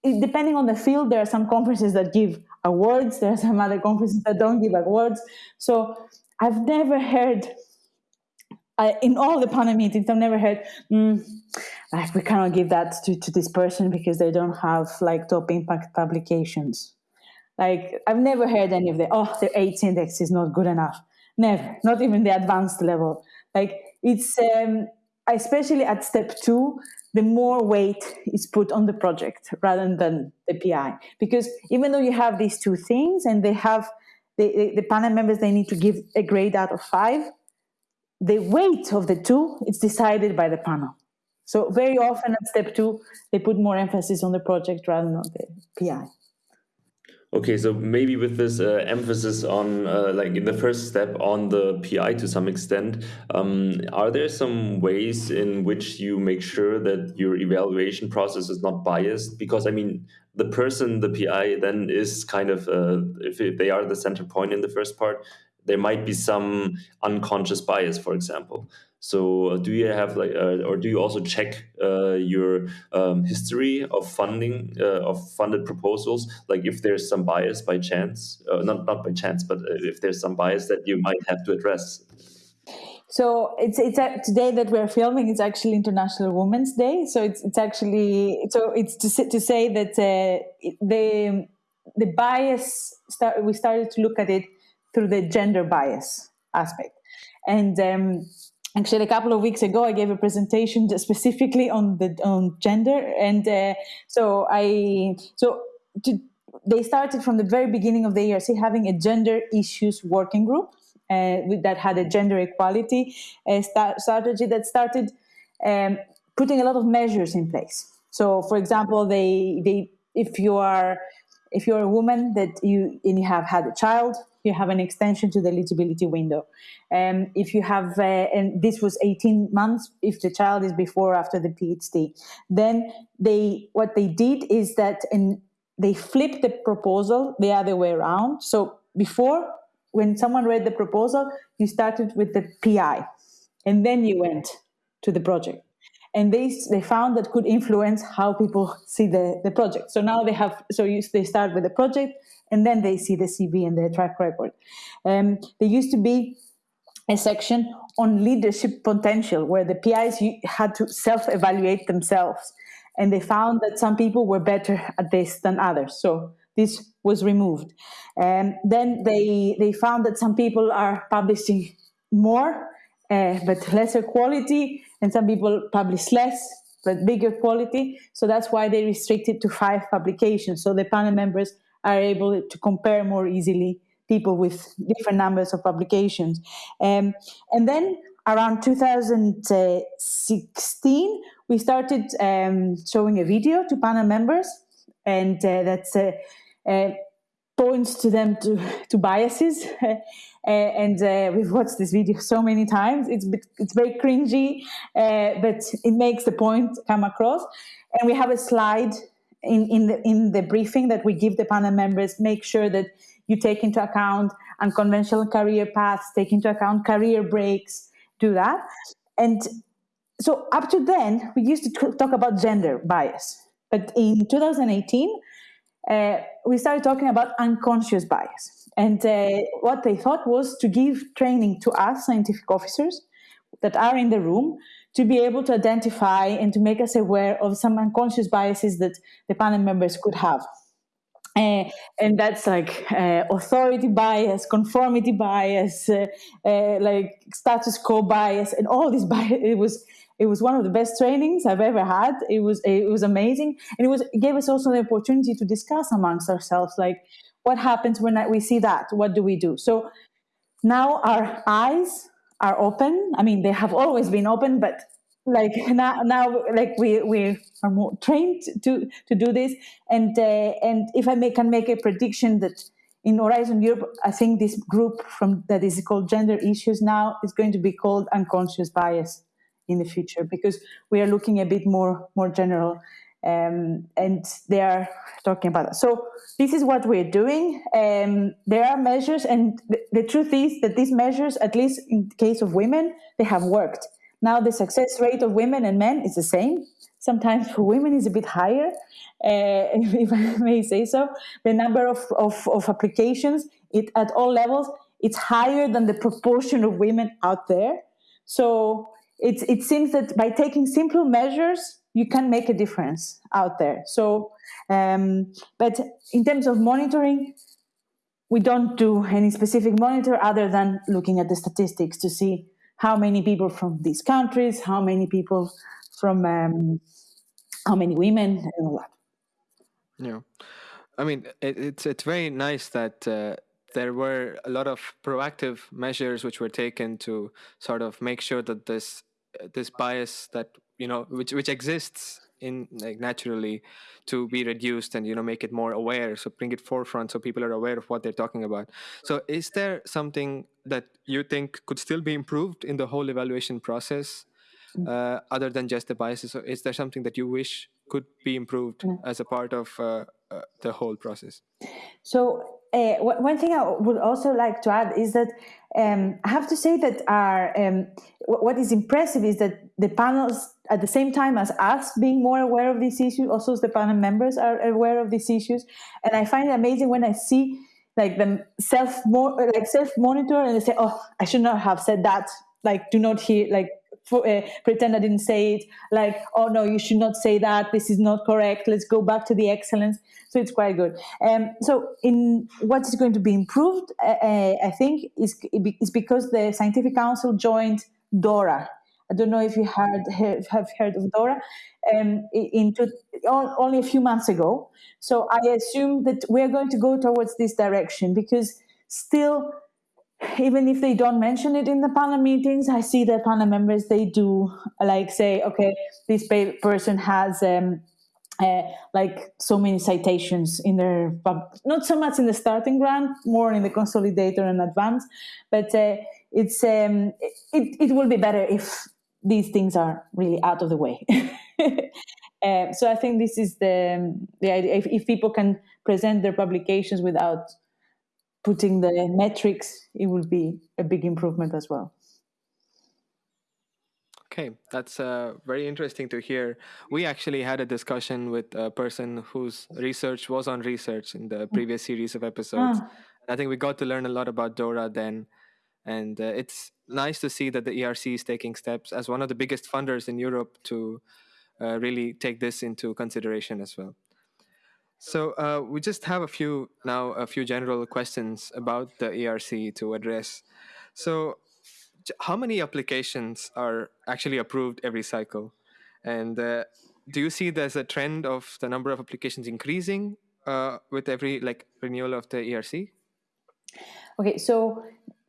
depending on the field, there are some conferences that give awards. There are some other conferences that don't give awards. So I've never heard. I, in all the panel meetings, I've never heard, mm, like, we cannot give that to, to this person because they don't have like top impact publications. Like I've never heard any of the oh the h-index is not good enough. Never, not even the advanced level. Like it's um, especially at step two, the more weight is put on the project rather than the PI. Because even though you have these two things and they have the, the panel members, they need to give a grade out of five. The weight of the two is decided by the panel. So very often at step two, they put more emphasis on the project rather than on the PI. Okay, so maybe with this uh, emphasis on, uh, like in the first step, on the PI to some extent, um, are there some ways in which you make sure that your evaluation process is not biased? Because I mean, the person, the PI, then is kind of, uh, if, if they are the center point in the first part, there might be some unconscious bias, for example. So, uh, do you have like, uh, or do you also check uh, your um, history of funding uh, of funded proposals? Like, if there's some bias by chance, uh, not not by chance, but uh, if there's some bias that you might have to address. So it's it's today that we're filming. It's actually International Women's Day. So it's it's actually so it's to to say that the the bias start, we started to look at it through the gender bias aspect, and. Um, actually a couple of weeks ago i gave a presentation specifically on the on gender. And uh, so i so to, they started from the very beginning of the ERC having a gender issues working group uh, that had a gender equality uh, strategy that started um, putting a lot of measures in place. So for example they they if you are if you're a woman that you and you have had a child you have an extension to the eligibility window. Um, if you have, uh, and this was 18 months, if the child is before or after the PhD, then they, what they did is that and they flipped the proposal the other way around. So before, when someone read the proposal, you started with the PI, and then you went to the project and they they found that could influence how people see the, the project. So now they have so you, they start with the project and then they see the CV and the track record. Um, there used to be a section on leadership potential where the PIs had to self-evaluate themselves, and they found that some people were better at this than others. So this was removed. And um, then they they found that some people are publishing more uh, but lesser quality, and some people publish less but bigger quality. So that's why they restricted to five publications. So the panel members are able to compare more easily people with different numbers of publications. Um, and then around 2016, we started um, showing a video to panel members, and uh, that's uh, uh, points to them to, to biases. (laughs) And uh, (laughs) we've watched this video so many times. It's it's very cringy, uh, but it makes the point come across. And we have a slide in, in the in the briefing that we give the panel members. Make sure that you take into account unconventional career paths, take into account career breaks, do that. And so up to then, we used to talk about gender bias. But in 2018, uh, we started talking about unconscious bias. And uh, what they thought was to give training to us scientific officers that are in the room to be able to identify and to make us aware of some unconscious biases that the panel members could have. Uh, and that's like uh, authority bias, conformity bias, uh, uh like status quo bias, and all these (laughs) bias. It was it was one of the best trainings I've ever had. It was it was amazing, and it was it gave us also the opportunity to discuss amongst ourselves, like what happens when we see that? What do we do? So now our eyes are open. I mean, they have always been open, but like (laughs) now, now like we, we are more trained to, to do this. And, uh, and if I may, can make a prediction that in Horizon Europe, I think this group from that is called gender issues now is going to be called unconscious bias in the future because we are looking a bit more more general um, and they are talking about that. So this is what we're doing. Um, there are measures, and the, the, truth is that these measures, at least in the case of women, they have worked. Now the success rate of women and men is the same. Sometimes for women is a bit higher, uh, (laughs) if I may say so. The number of, of, of applications it, at all levels, it's higher than the proportion of women out there. So it, it seems that by taking simple measures, you can make a difference out there. So, um, but in terms of monitoring, we don't do any specific monitor other than looking at the statistics to see how many people from these countries, how many people from, um, how many women, and all that. Yeah, I mean, it, it's it's very nice that. Uh, there were a lot of proactive measures which were taken to sort of make sure that this this bias that you know which which exists in like naturally to be reduced and you know make it more aware so bring it forefront so people are aware of what they're talking about so is there something that you think could still be improved in the whole evaluation process mm. uh, other than just the biases so is there something that you wish could be improved mm. as a part of uh, uh, the whole process so uh, one thing I would also like to add is that um, I have to say that our um, what is impressive is that the panels, at the same time as us being more aware of these issues, also the panel members are aware of these issues, and I find it amazing when I see like them self more like self monitor and they say, "Oh, I should not have said that." Like, do not hear like for, uh, pretend I didn't say it, like, oh no, you should not say that, this is not correct, let's go back to the excellence. So it's quite good. Um, so, in what is going to be improved, uh, I think, is, is because the Scientific Council joined DORA. I don't know if you heard, have heard of DORA, um, only a few months ago. So I assume that we're going to go towards this direction because still even if they don't mention it in the panel meetings, I see that panel members they do like say, okay, this person has um, uh, like so many citations in their not so much in the starting grant, more in the consolidator and advance, but uh, it's um, it, it will be better if these things are really out of the way. (laughs) uh, so I think this is the the idea. If, if people can present their publications without putting the metrics, it will be a big improvement as well. Okay, that's uh, very interesting to hear. We actually had a discussion with a person whose research was on research in the previous series of episodes. Ah. I think we got to learn a lot about DORA then. And uh, it's nice to see that the ERC is taking steps as one of the biggest funders in Europe to uh, really take this into consideration as well. So uh, we just have a few now, a few general questions about the ERC to address. So, how many applications are actually approved every cycle? And uh, do you see there's a trend of the number of applications increasing uh, with every like renewal of the ERC? Okay, so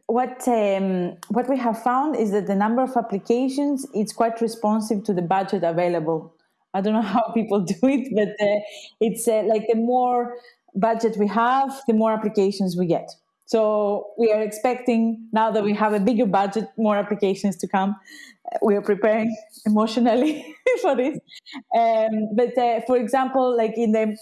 what um, what we have found is that the number of applications is quite responsive to the budget available I don't know (laughs) how people do it, but uh, it's uh, like the more budget we have, the more applications we get. So we are expecting now that we have a bigger budget, more applications to come. We are preparing (laughs) emotionally (laughs) for this. Um, but uh, for example, like in the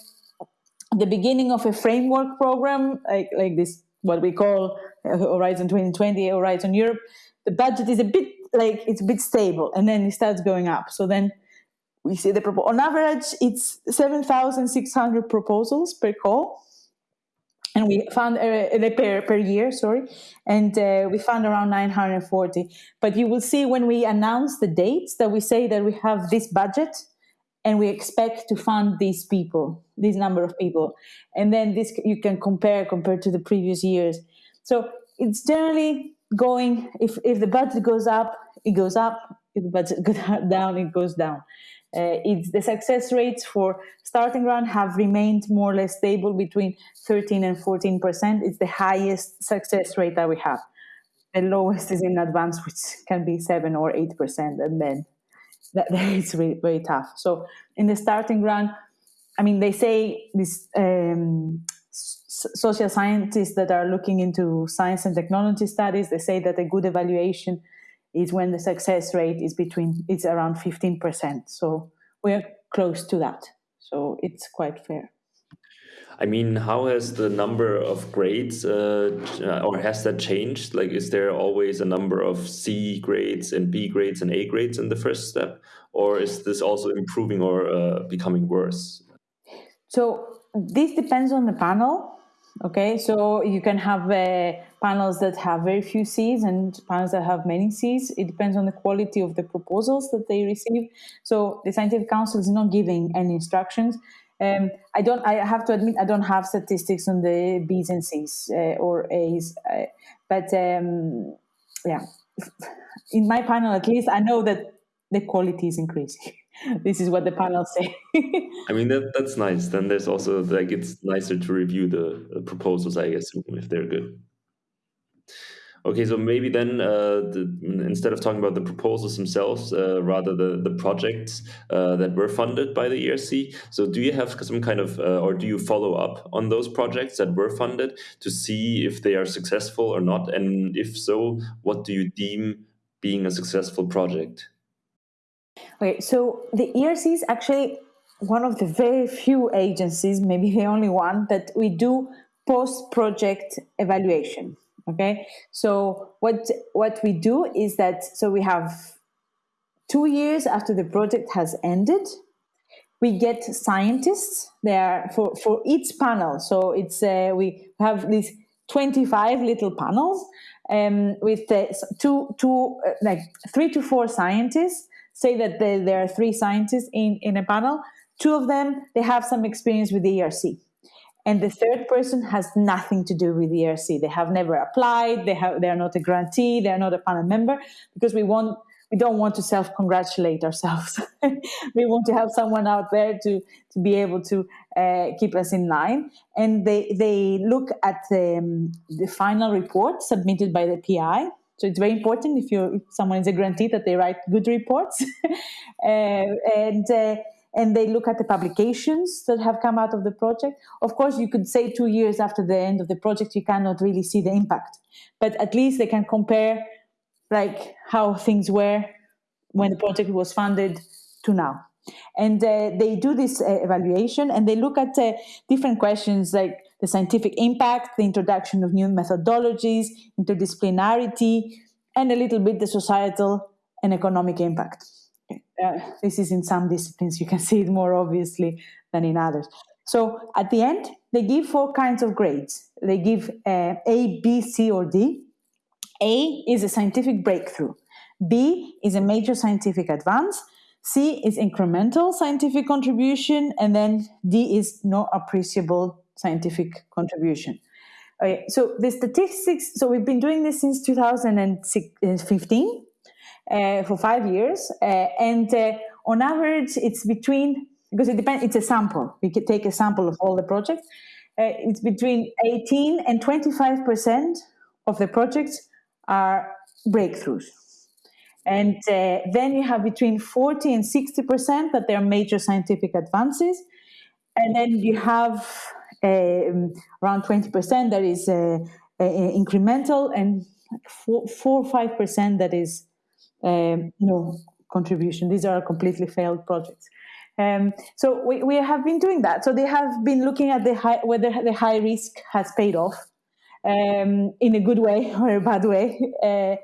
the beginning of a framework program, like like this, what we call uh, Horizon 2020, Horizon Europe, the budget is a bit like it's a bit stable, and then it starts going up. So then we see the proposal. On average, it's 7,600 proposals per call. And we found uh, per, per year, sorry, and uh, we found around 940. But you will see when we announce the dates that we say that we have this budget and we expect to fund these people, this number of people. And then this you can compare compared to the previous years. So it's generally going, if, if the budget goes up, it goes up. If the budget (laughs) goes down, it goes down. Uh, it's the success rates for starting round have remained more or less stable between 13 and 14 percent. It's the highest success rate that we have. The lowest is in advance, which can be seven or eight percent, and then that, (laughs) it's really very tough. So in the starting round, I mean, they say this um, social scientists that are looking into science and technology studies, they say that a good evaluation is when the success rate is between it's around 15%. So we're close to that. So it's quite fair. I mean, how has the number of grades, uh, or has that changed? Like, is there always a number of C grades and B grades and A grades in the first step, or is this also improving or uh, becoming worse? So this depends on the panel. Okay, so you can have uh, panels that have very few Cs and panels that have many Cs. It depends on the quality of the proposals that they receive. So the scientific council is not giving any instructions. Um, I don't. I have to admit, I don't have statistics on the Bs and Cs uh, or As, uh, but um, yeah, in my panel at least, I know that the quality is increasing. (laughs) this is what the panel say. (laughs) I mean that that's nice. Then there's also like it's nicer to review the, the proposals, I guess, if they're good. Okay, so maybe then uh, the, instead of talking about the proposals themselves, uh, rather the the projects uh, that were funded by the ERC. So do you have some kind of, uh, or do you follow up on those projects that were funded to see if they are successful or not, and if so, what do you deem being a successful project? Okay, so the ERC is actually one of the very few agencies, maybe the only one, that we do post project evaluation. Okay, so what what we do is that so we have two years after the project has ended, we get scientists there for for each panel. So it's uh, we have these twenty five little panels um, with uh, two two uh, like three to four scientists say that there are three scientists in, in a panel. Two of them, they have some experience with the ERC. And the third person has nothing to do with the ERC. They have never applied. They have, they are not a grantee. They are not a panel member because we want, we don't want to self-congratulate ourselves. (laughs) we want to have someone out there to, to be able to uh, keep us in line. And they, they look at the, um, the final report submitted by the PI so it's very important if you someone is a grantee that they write good reports, (laughs) uh, and uh, and they look at the publications that have come out of the project. Of course, you could say two years after the end of the project, you cannot really see the impact, but at least they can compare like how things were when the project was funded to now. And uh, they do this uh, evaluation and they look at uh, different questions like the scientific impact, the introduction of new methodologies, interdisciplinarity, and a little bit the societal and economic impact. Uh, this is in some disciplines, you can (laughs) see it more obviously than in others. So at the end, they give four kinds of grades. They give uh, A, B, C, or D. A is a scientific breakthrough. B is a major scientific advance. C is incremental scientific contribution. And then D is no appreciable scientific contribution. Okay, so the statistics, so we've been doing this since 2015 uh, for five years. Uh, and uh, on average, it's between, because it depends, it's a sample. We could take a sample of all the projects. Uh, it's between 18 and 25% of the projects are breakthroughs. And uh, then you have between 40 and 60% that they are major scientific advances. And then you have um, around 20% that is uh, uh, incremental and 4, 4 or 5% that is um, no contribution. These are completely failed projects. Um, so we, we have been doing that. So they have been looking at the high, whether the high risk has paid off um, in a good way (laughs) or a bad way. Uh,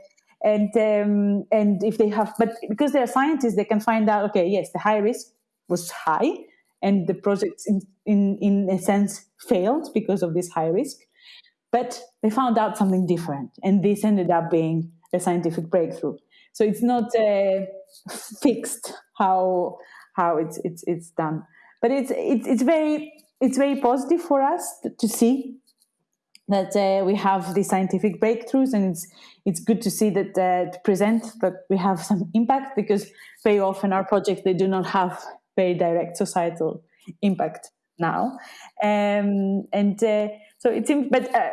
and um, and if they have, but because they are scientists, they can find out. Okay, yes, the high risk was high, and the project in, in, in a sense failed because of this high risk but they found out something different and this ended up being a scientific breakthrough so it's not uh, fixed how how it's it's it's done. But it's it's, it's very it's very positive for us to, see that uh, we have these scientific breakthroughs, and it's it's good to see that uh, to present that we have (laughs) some impact because very often our projects they do not have very direct societal impact now, um, and uh, so it seems. But uh,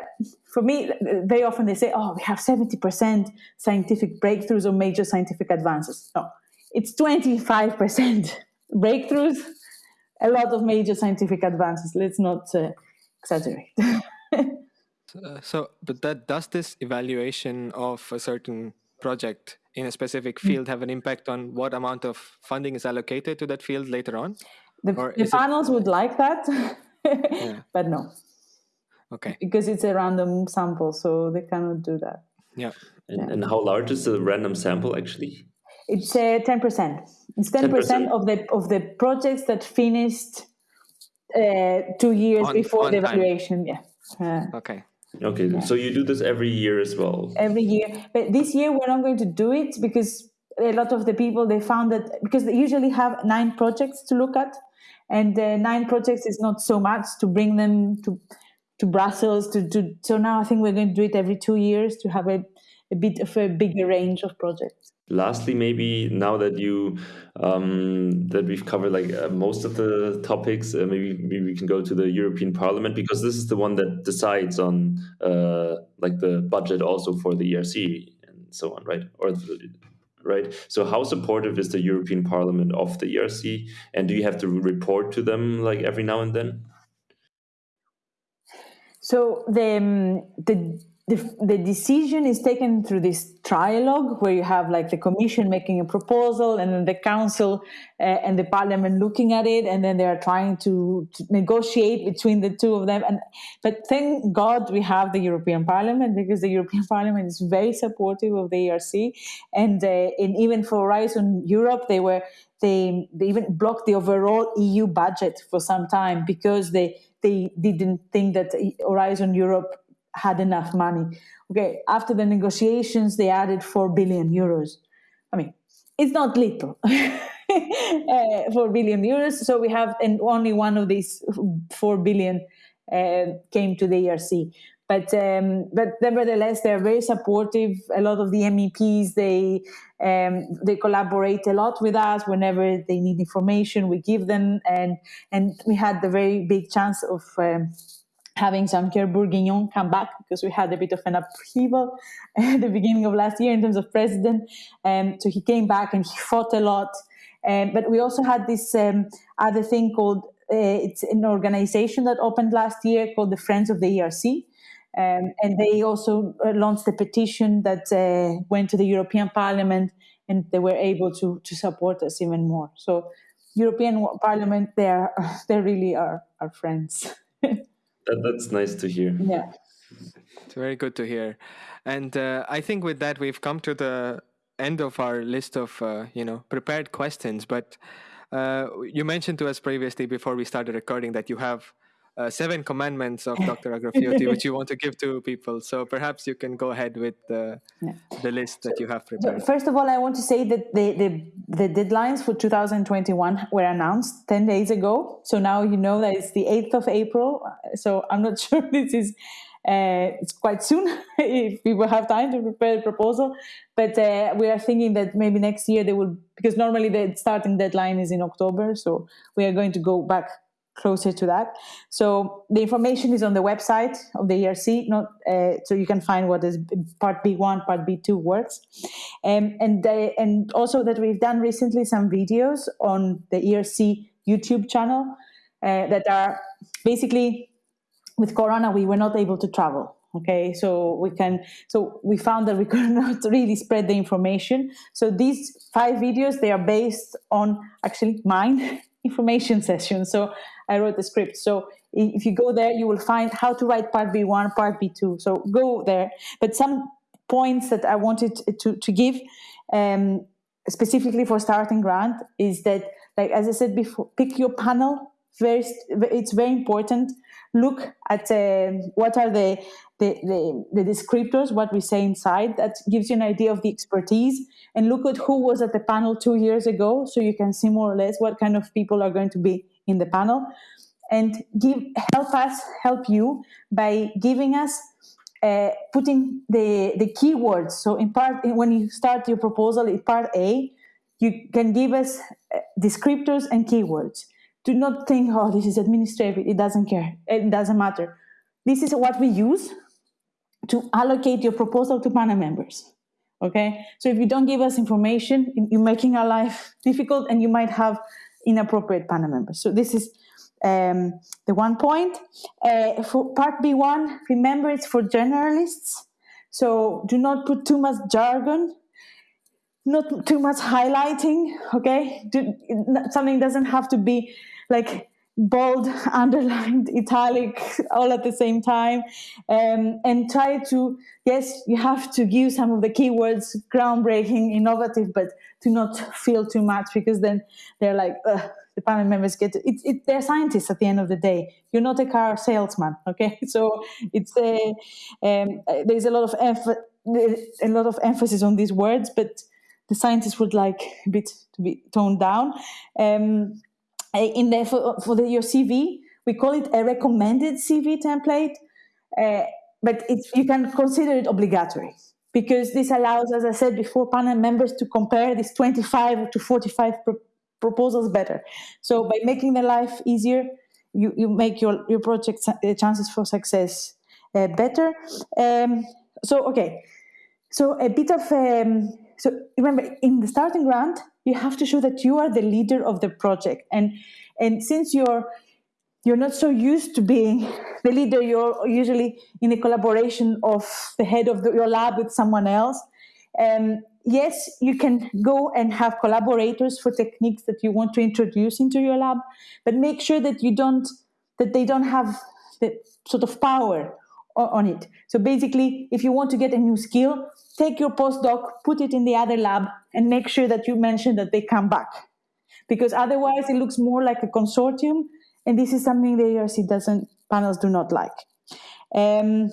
for me, very often they say, "Oh, we have seventy percent scientific breakthroughs or major scientific advances." No, it's twenty five percent (laughs) breakthroughs, a lot of major scientific advances. Let's not uh, exaggerate. (laughs) Uh, so, but that does this evaluation of a certain project in a specific mm. field have an impact on what amount of funding is allocated to that field later on? The, the panels it... would like that, (laughs) yeah. but no. Okay. Because it's a random sample, so they cannot do that. Yeah. And, yeah. and how large is the random sample actually? It's uh, ten percent. It's ten percent of the of the projects that finished uh, two years on, before on the evaluation. Time. Yeah. Uh, okay. Okay, yeah. so you do this every year as well. Every year, but this year we're not going to do it because a lot of the people they found that because they usually have nine projects to look at, and uh, nine projects is not so much to bring them to to Brussels to do. So now I think we're going to do it every two years to have a, a bit of a bigger range of projects. Lastly maybe now that you um, that we've covered like uh, most of the topics uh, maybe, maybe we can go to the european parliament because this is the one that decides on uh, like the budget also for the erc and so on right? Or the, right? So how supportive is the european parliament of the erc and do you have to report to them like every now and then so the the the, the decision is taken through this trialogue where you have like the commission making a proposal and then the council uh, and the parliament looking at it and then they are trying to, to, negotiate between the two of them. And but thank god we have the european parliament because the european (laughs) parliament is very supportive of the erc and, uh, and even for horizon europe they were they, they even blocked the overall eu budget for some time because they they didn't think that horizon europe had enough money. Okay, after the negotiations, they added 4 billion euros. I mean, it's not little. (laughs) uh, 4 billion euros. So we have, and only one of these 4 billion uh, came to the ERC. But um, but nevertheless, they're very supportive. A lot of the MEPs they um, they collaborate a lot with us whenever they need information. We give them, and and we had the very big chance of. Um, having Jean-Pierre Bourguignon come back because we had a bit of an upheaval (laughs) at the beginning of last year in terms of president. Um, so he came back and he fought a lot. Um, but we also had this um, other thing called uh, it's an organization that opened last year called the Friends of the ERC. Um, and they also uh, launched a petition that uh, went to the European Parliament and they were able to, to support us even more. So European Parliament, they, are, (laughs) they really are our friends. (laughs) That, that's nice to hear. Yeah. It's very good to hear. And uh, I think with that, we've come to the end of our list of, uh, you know, prepared questions. But uh, you mentioned to us previously before we started recording that you have uh, seven commandments of (laughs) Dr. Agrafioti, which you want to give to people. So perhaps you can go ahead with the, yeah. the list that you have prepared. First of all, I want to say that the, the, the deadlines for 2021 were announced 10 days ago. So now you know that it's the 8th of April. So I'm not (laughs) sure this is. Uh, it's quite soon (laughs) if people have time to prepare the proposal. But uh, we are thinking that maybe next year they will, because normally the starting deadline is in October. So we are going to go back closer to that. So the information is on the website of the ERC, not uh, so you can find what is Part B1, Part B2 works, um, and uh, and also that we've done recently some videos on the ERC YouTube channel uh, that are basically with Corona we were not able to travel. Okay, so we can so we found that we (laughs) could not really spread the information. So these five videos they are based on actually mine (laughs) information session. So I wrote the script. So if you go there, you will find how to write part B1, part B2. So go there. But some points that I wanted to, to give um, specifically for starting grant is that, like as I said before, pick your panel. Very, it's very important. Look at uh, what are the, the, the, the descriptors, what we say inside. That gives you an idea of the expertise. And look at who was at the panel two years ago, so you can see more or less what kind of people are going to be in the panel. and give help us help you by giving us uh, putting the the keywords. So in part, when you start your proposal in part A, you can give us uh, descriptors and keywords. Do not think, oh, this is administrative. It doesn't care. It doesn't matter. This is what we use to allocate your proposal to panel members. Okay, so if you don't give us information, you're making our life (laughs) difficult, and you might have inappropriate panel members. So this is um, the one point. Uh, for part B1, remember it's for generalists. So do not put too much jargon, not too much highlighting. Okay, do, something doesn't have to be like bold, (laughs) underlined, italic, all at the same time, um, and try to yes, you have to give some of the keywords, groundbreaking, innovative, but to not feel too much because then they're like the panel members get it, it, they're scientists at the end of the day. You're not a car salesman, (laughs) okay? So it's a um, there's a lot of emph- a lot of emphasis on these words, but the scientists would like a bit to be toned down. Um, in the for, for the, your CV, we call it a recommended CV template, uh, but you can consider it obligatory because this allows, as I said before, panel members to compare these 25 to 45 pro- proposals better. So by making their life easier, you, you make your, your project uh, chances for success uh, better. Um, so, okay. So a bit of, um, so remember in the starting grant, you have to show that you are the leader of the project. And, and since you're, you're not so used to being (laughs) the leader, you're usually in a collaboration of the head of the, your lab with someone else. Um, yes, you can go and have collaborators for techniques that you want to introduce into your lab, but make sure that you don't that they don't have the sort of power on it. So basically, if you want to get a new skill, take your postdoc, put it in the other lab, and make sure that you mention that they come back. Because otherwise, it looks more like a consortium, and this is something the ERC doesn't panels do not like. Um,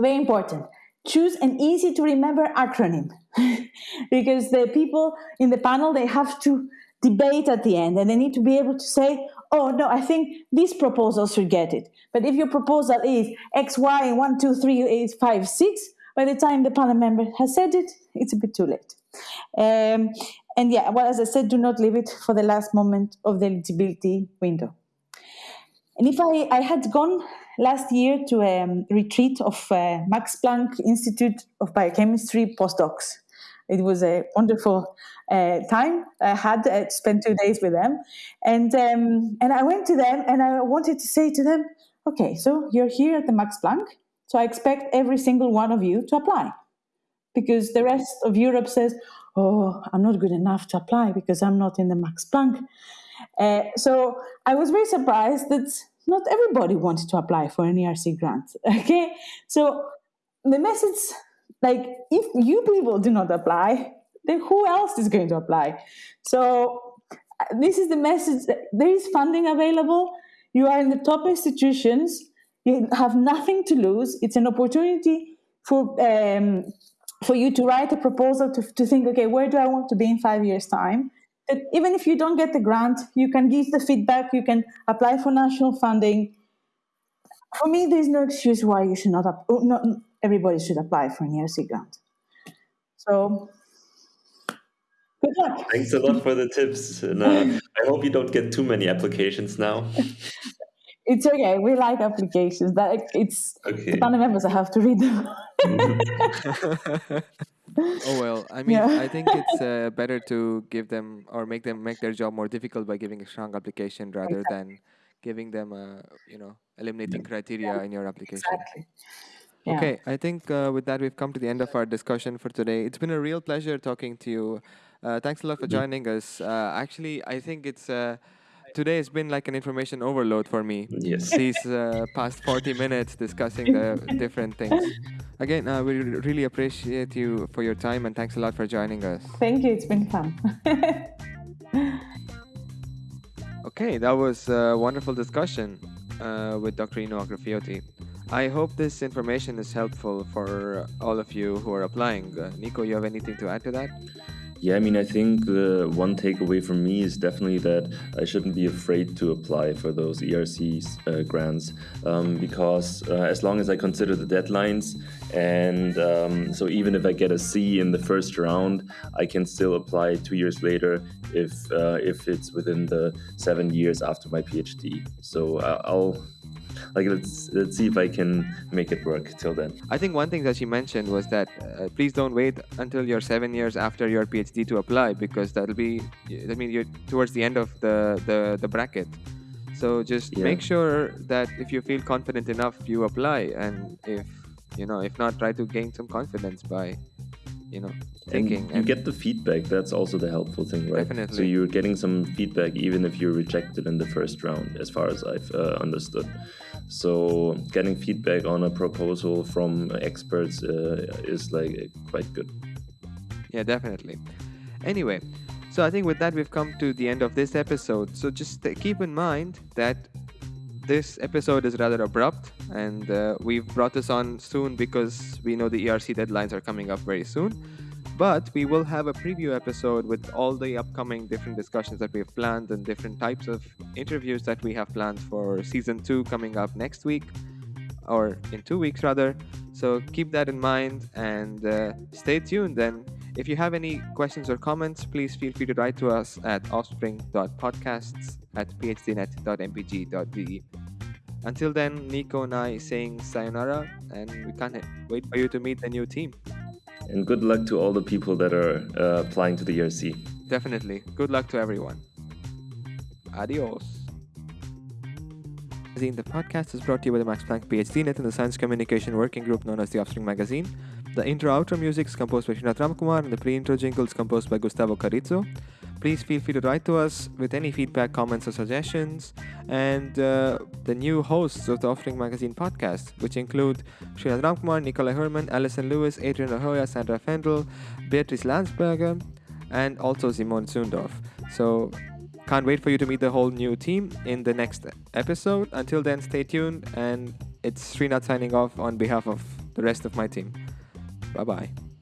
very important. Choose an easy to remember acronym. (laughs) because the people in the panel they have to debate at the end and they need to be able to say oh no i think these proposals should get it. But if your proposal is x y 1 2 3 8 5 6 by the time the panel member has said it it's a bit too late. Um, and yeah well as i said do not leave it for the last moment of the eligibility window. And if i, I had gone last year to a retreat of uh, max planck institute of biochemistry postdocs it was a wonderful time. I had uh, spent two days with them, and um, and I went to them and I wanted to say to them, okay, so you're here at the Max Planck, so I expect every single one of you to apply, because the rest of Europe says, oh, I'm not good enough to apply because I'm not in the Max Planck. Uh, so I was very surprised that not everybody wanted to apply for an ERC grant. (laughs) Okay, so the message like, if you people do not apply, then who else is going to apply? So, this is the message there is funding available. You are in the top institutions. You have nothing to lose. It's an opportunity for um, for you to write a proposal to, to think, okay, where do I want to be in five years' time? That even if you don't get the grant, you can give the feedback, you can apply for national funding. For me, there's no excuse why you should not, not everybody should apply for an ERC grant. So, good luck. Thanks a lot for the tips. And, uh, I hope you don't get too many applications now. (laughs) it's okay. We like applications. That it's okay. the panel members. I have to read them. (laughs) oh well, I mean, yeah. I think it's uh, better to give them or make them make their job more difficult by giving a strong application rather exactly. than giving them a you know eliminating criteria in your application. Exactly. Yeah. Okay, I think uh, with that we've come to the end of our discussion for today. It's been a real pleasure talking to you. Uh, thanks a lot for joining us. Uh, actually, I think it's uh, today has been like an information overload for me. Yes. These uh, past 40 minutes discussing the different things. Again, uh, we really appreciate you for your time and thanks a lot for joining us. Thank you. It's been fun. (laughs) okay, that was a wonderful discussion with Dr. Ino Agrafioti. I hope this information is helpful for all of you who are applying. Uh, Nico, you have anything to add to that? Yeah, I mean, I think the one takeaway from me is definitely that I shouldn't be afraid to apply for those ERC uh, grants um, because uh, as long as I consider the deadlines, and um, so even if I get a C in the first round, I can still apply two years later if uh, if it's within the seven years after my PhD. So uh, I'll like let's let's see if I can make it work till then. I think one thing that she mentioned was that uh, please don't wait until you're seven years after your PhD to apply because that'll be I mean you're towards the end of the the, the bracket. So just Yeah. make sure that if you feel confident enough, you apply, and if you know if not, try to gain some confidence by you know thinking. and you get the feedback that's also the helpful thing right so you're getting some feedback even if you're rejected in the first round as far as i've uh, understood so getting feedback on a proposal from experts uh, is like quite good Yeah, definitely. Anyway, so I think with that we've come to the end of this episode. So just keep in mind that this episode is rather abrupt and uh, we've brought this on soon because we know the ERC deadlines are coming up very soon. But we will have a preview episode with all the upcoming different discussions that we've planned and different types of interviews that we have planned for season two coming up next week or in two weeks rather. So keep that in mind and uh, stay tuned. Then, if you have any questions or comments, please feel free to write to us at offspring.podcasts at phdnet.mpg.de. Until then, Nico and I saying sayonara, and we can't wait for you to meet the new team. And good luck to all the people that are uh, applying to the erc Definitely. Good luck to everyone. Adios. The podcast is brought to you by the Max Planck PhD Net and the Science Communication Working Group known as the Offspring Magazine. The intro-outro music is composed by Srinath Ramkumar and the pre-intro jingle is composed by Gustavo Carrizzo. Please feel free to write to us with any feedback, comments, or suggestions. And uh, the new hosts of the Offspring Magazine podcast, which include Srinath Ramkumar, Nikolai Herman, Alison Lewis, Adrian Ahoya, Sandra Fendel, Beatrice Landsberger, and also Simon Zundorf. So can't wait for you to meet the whole new team in the next episode. Until then, stay tuned, and it's Srinath signing off on behalf of the rest of my team. Bye bye.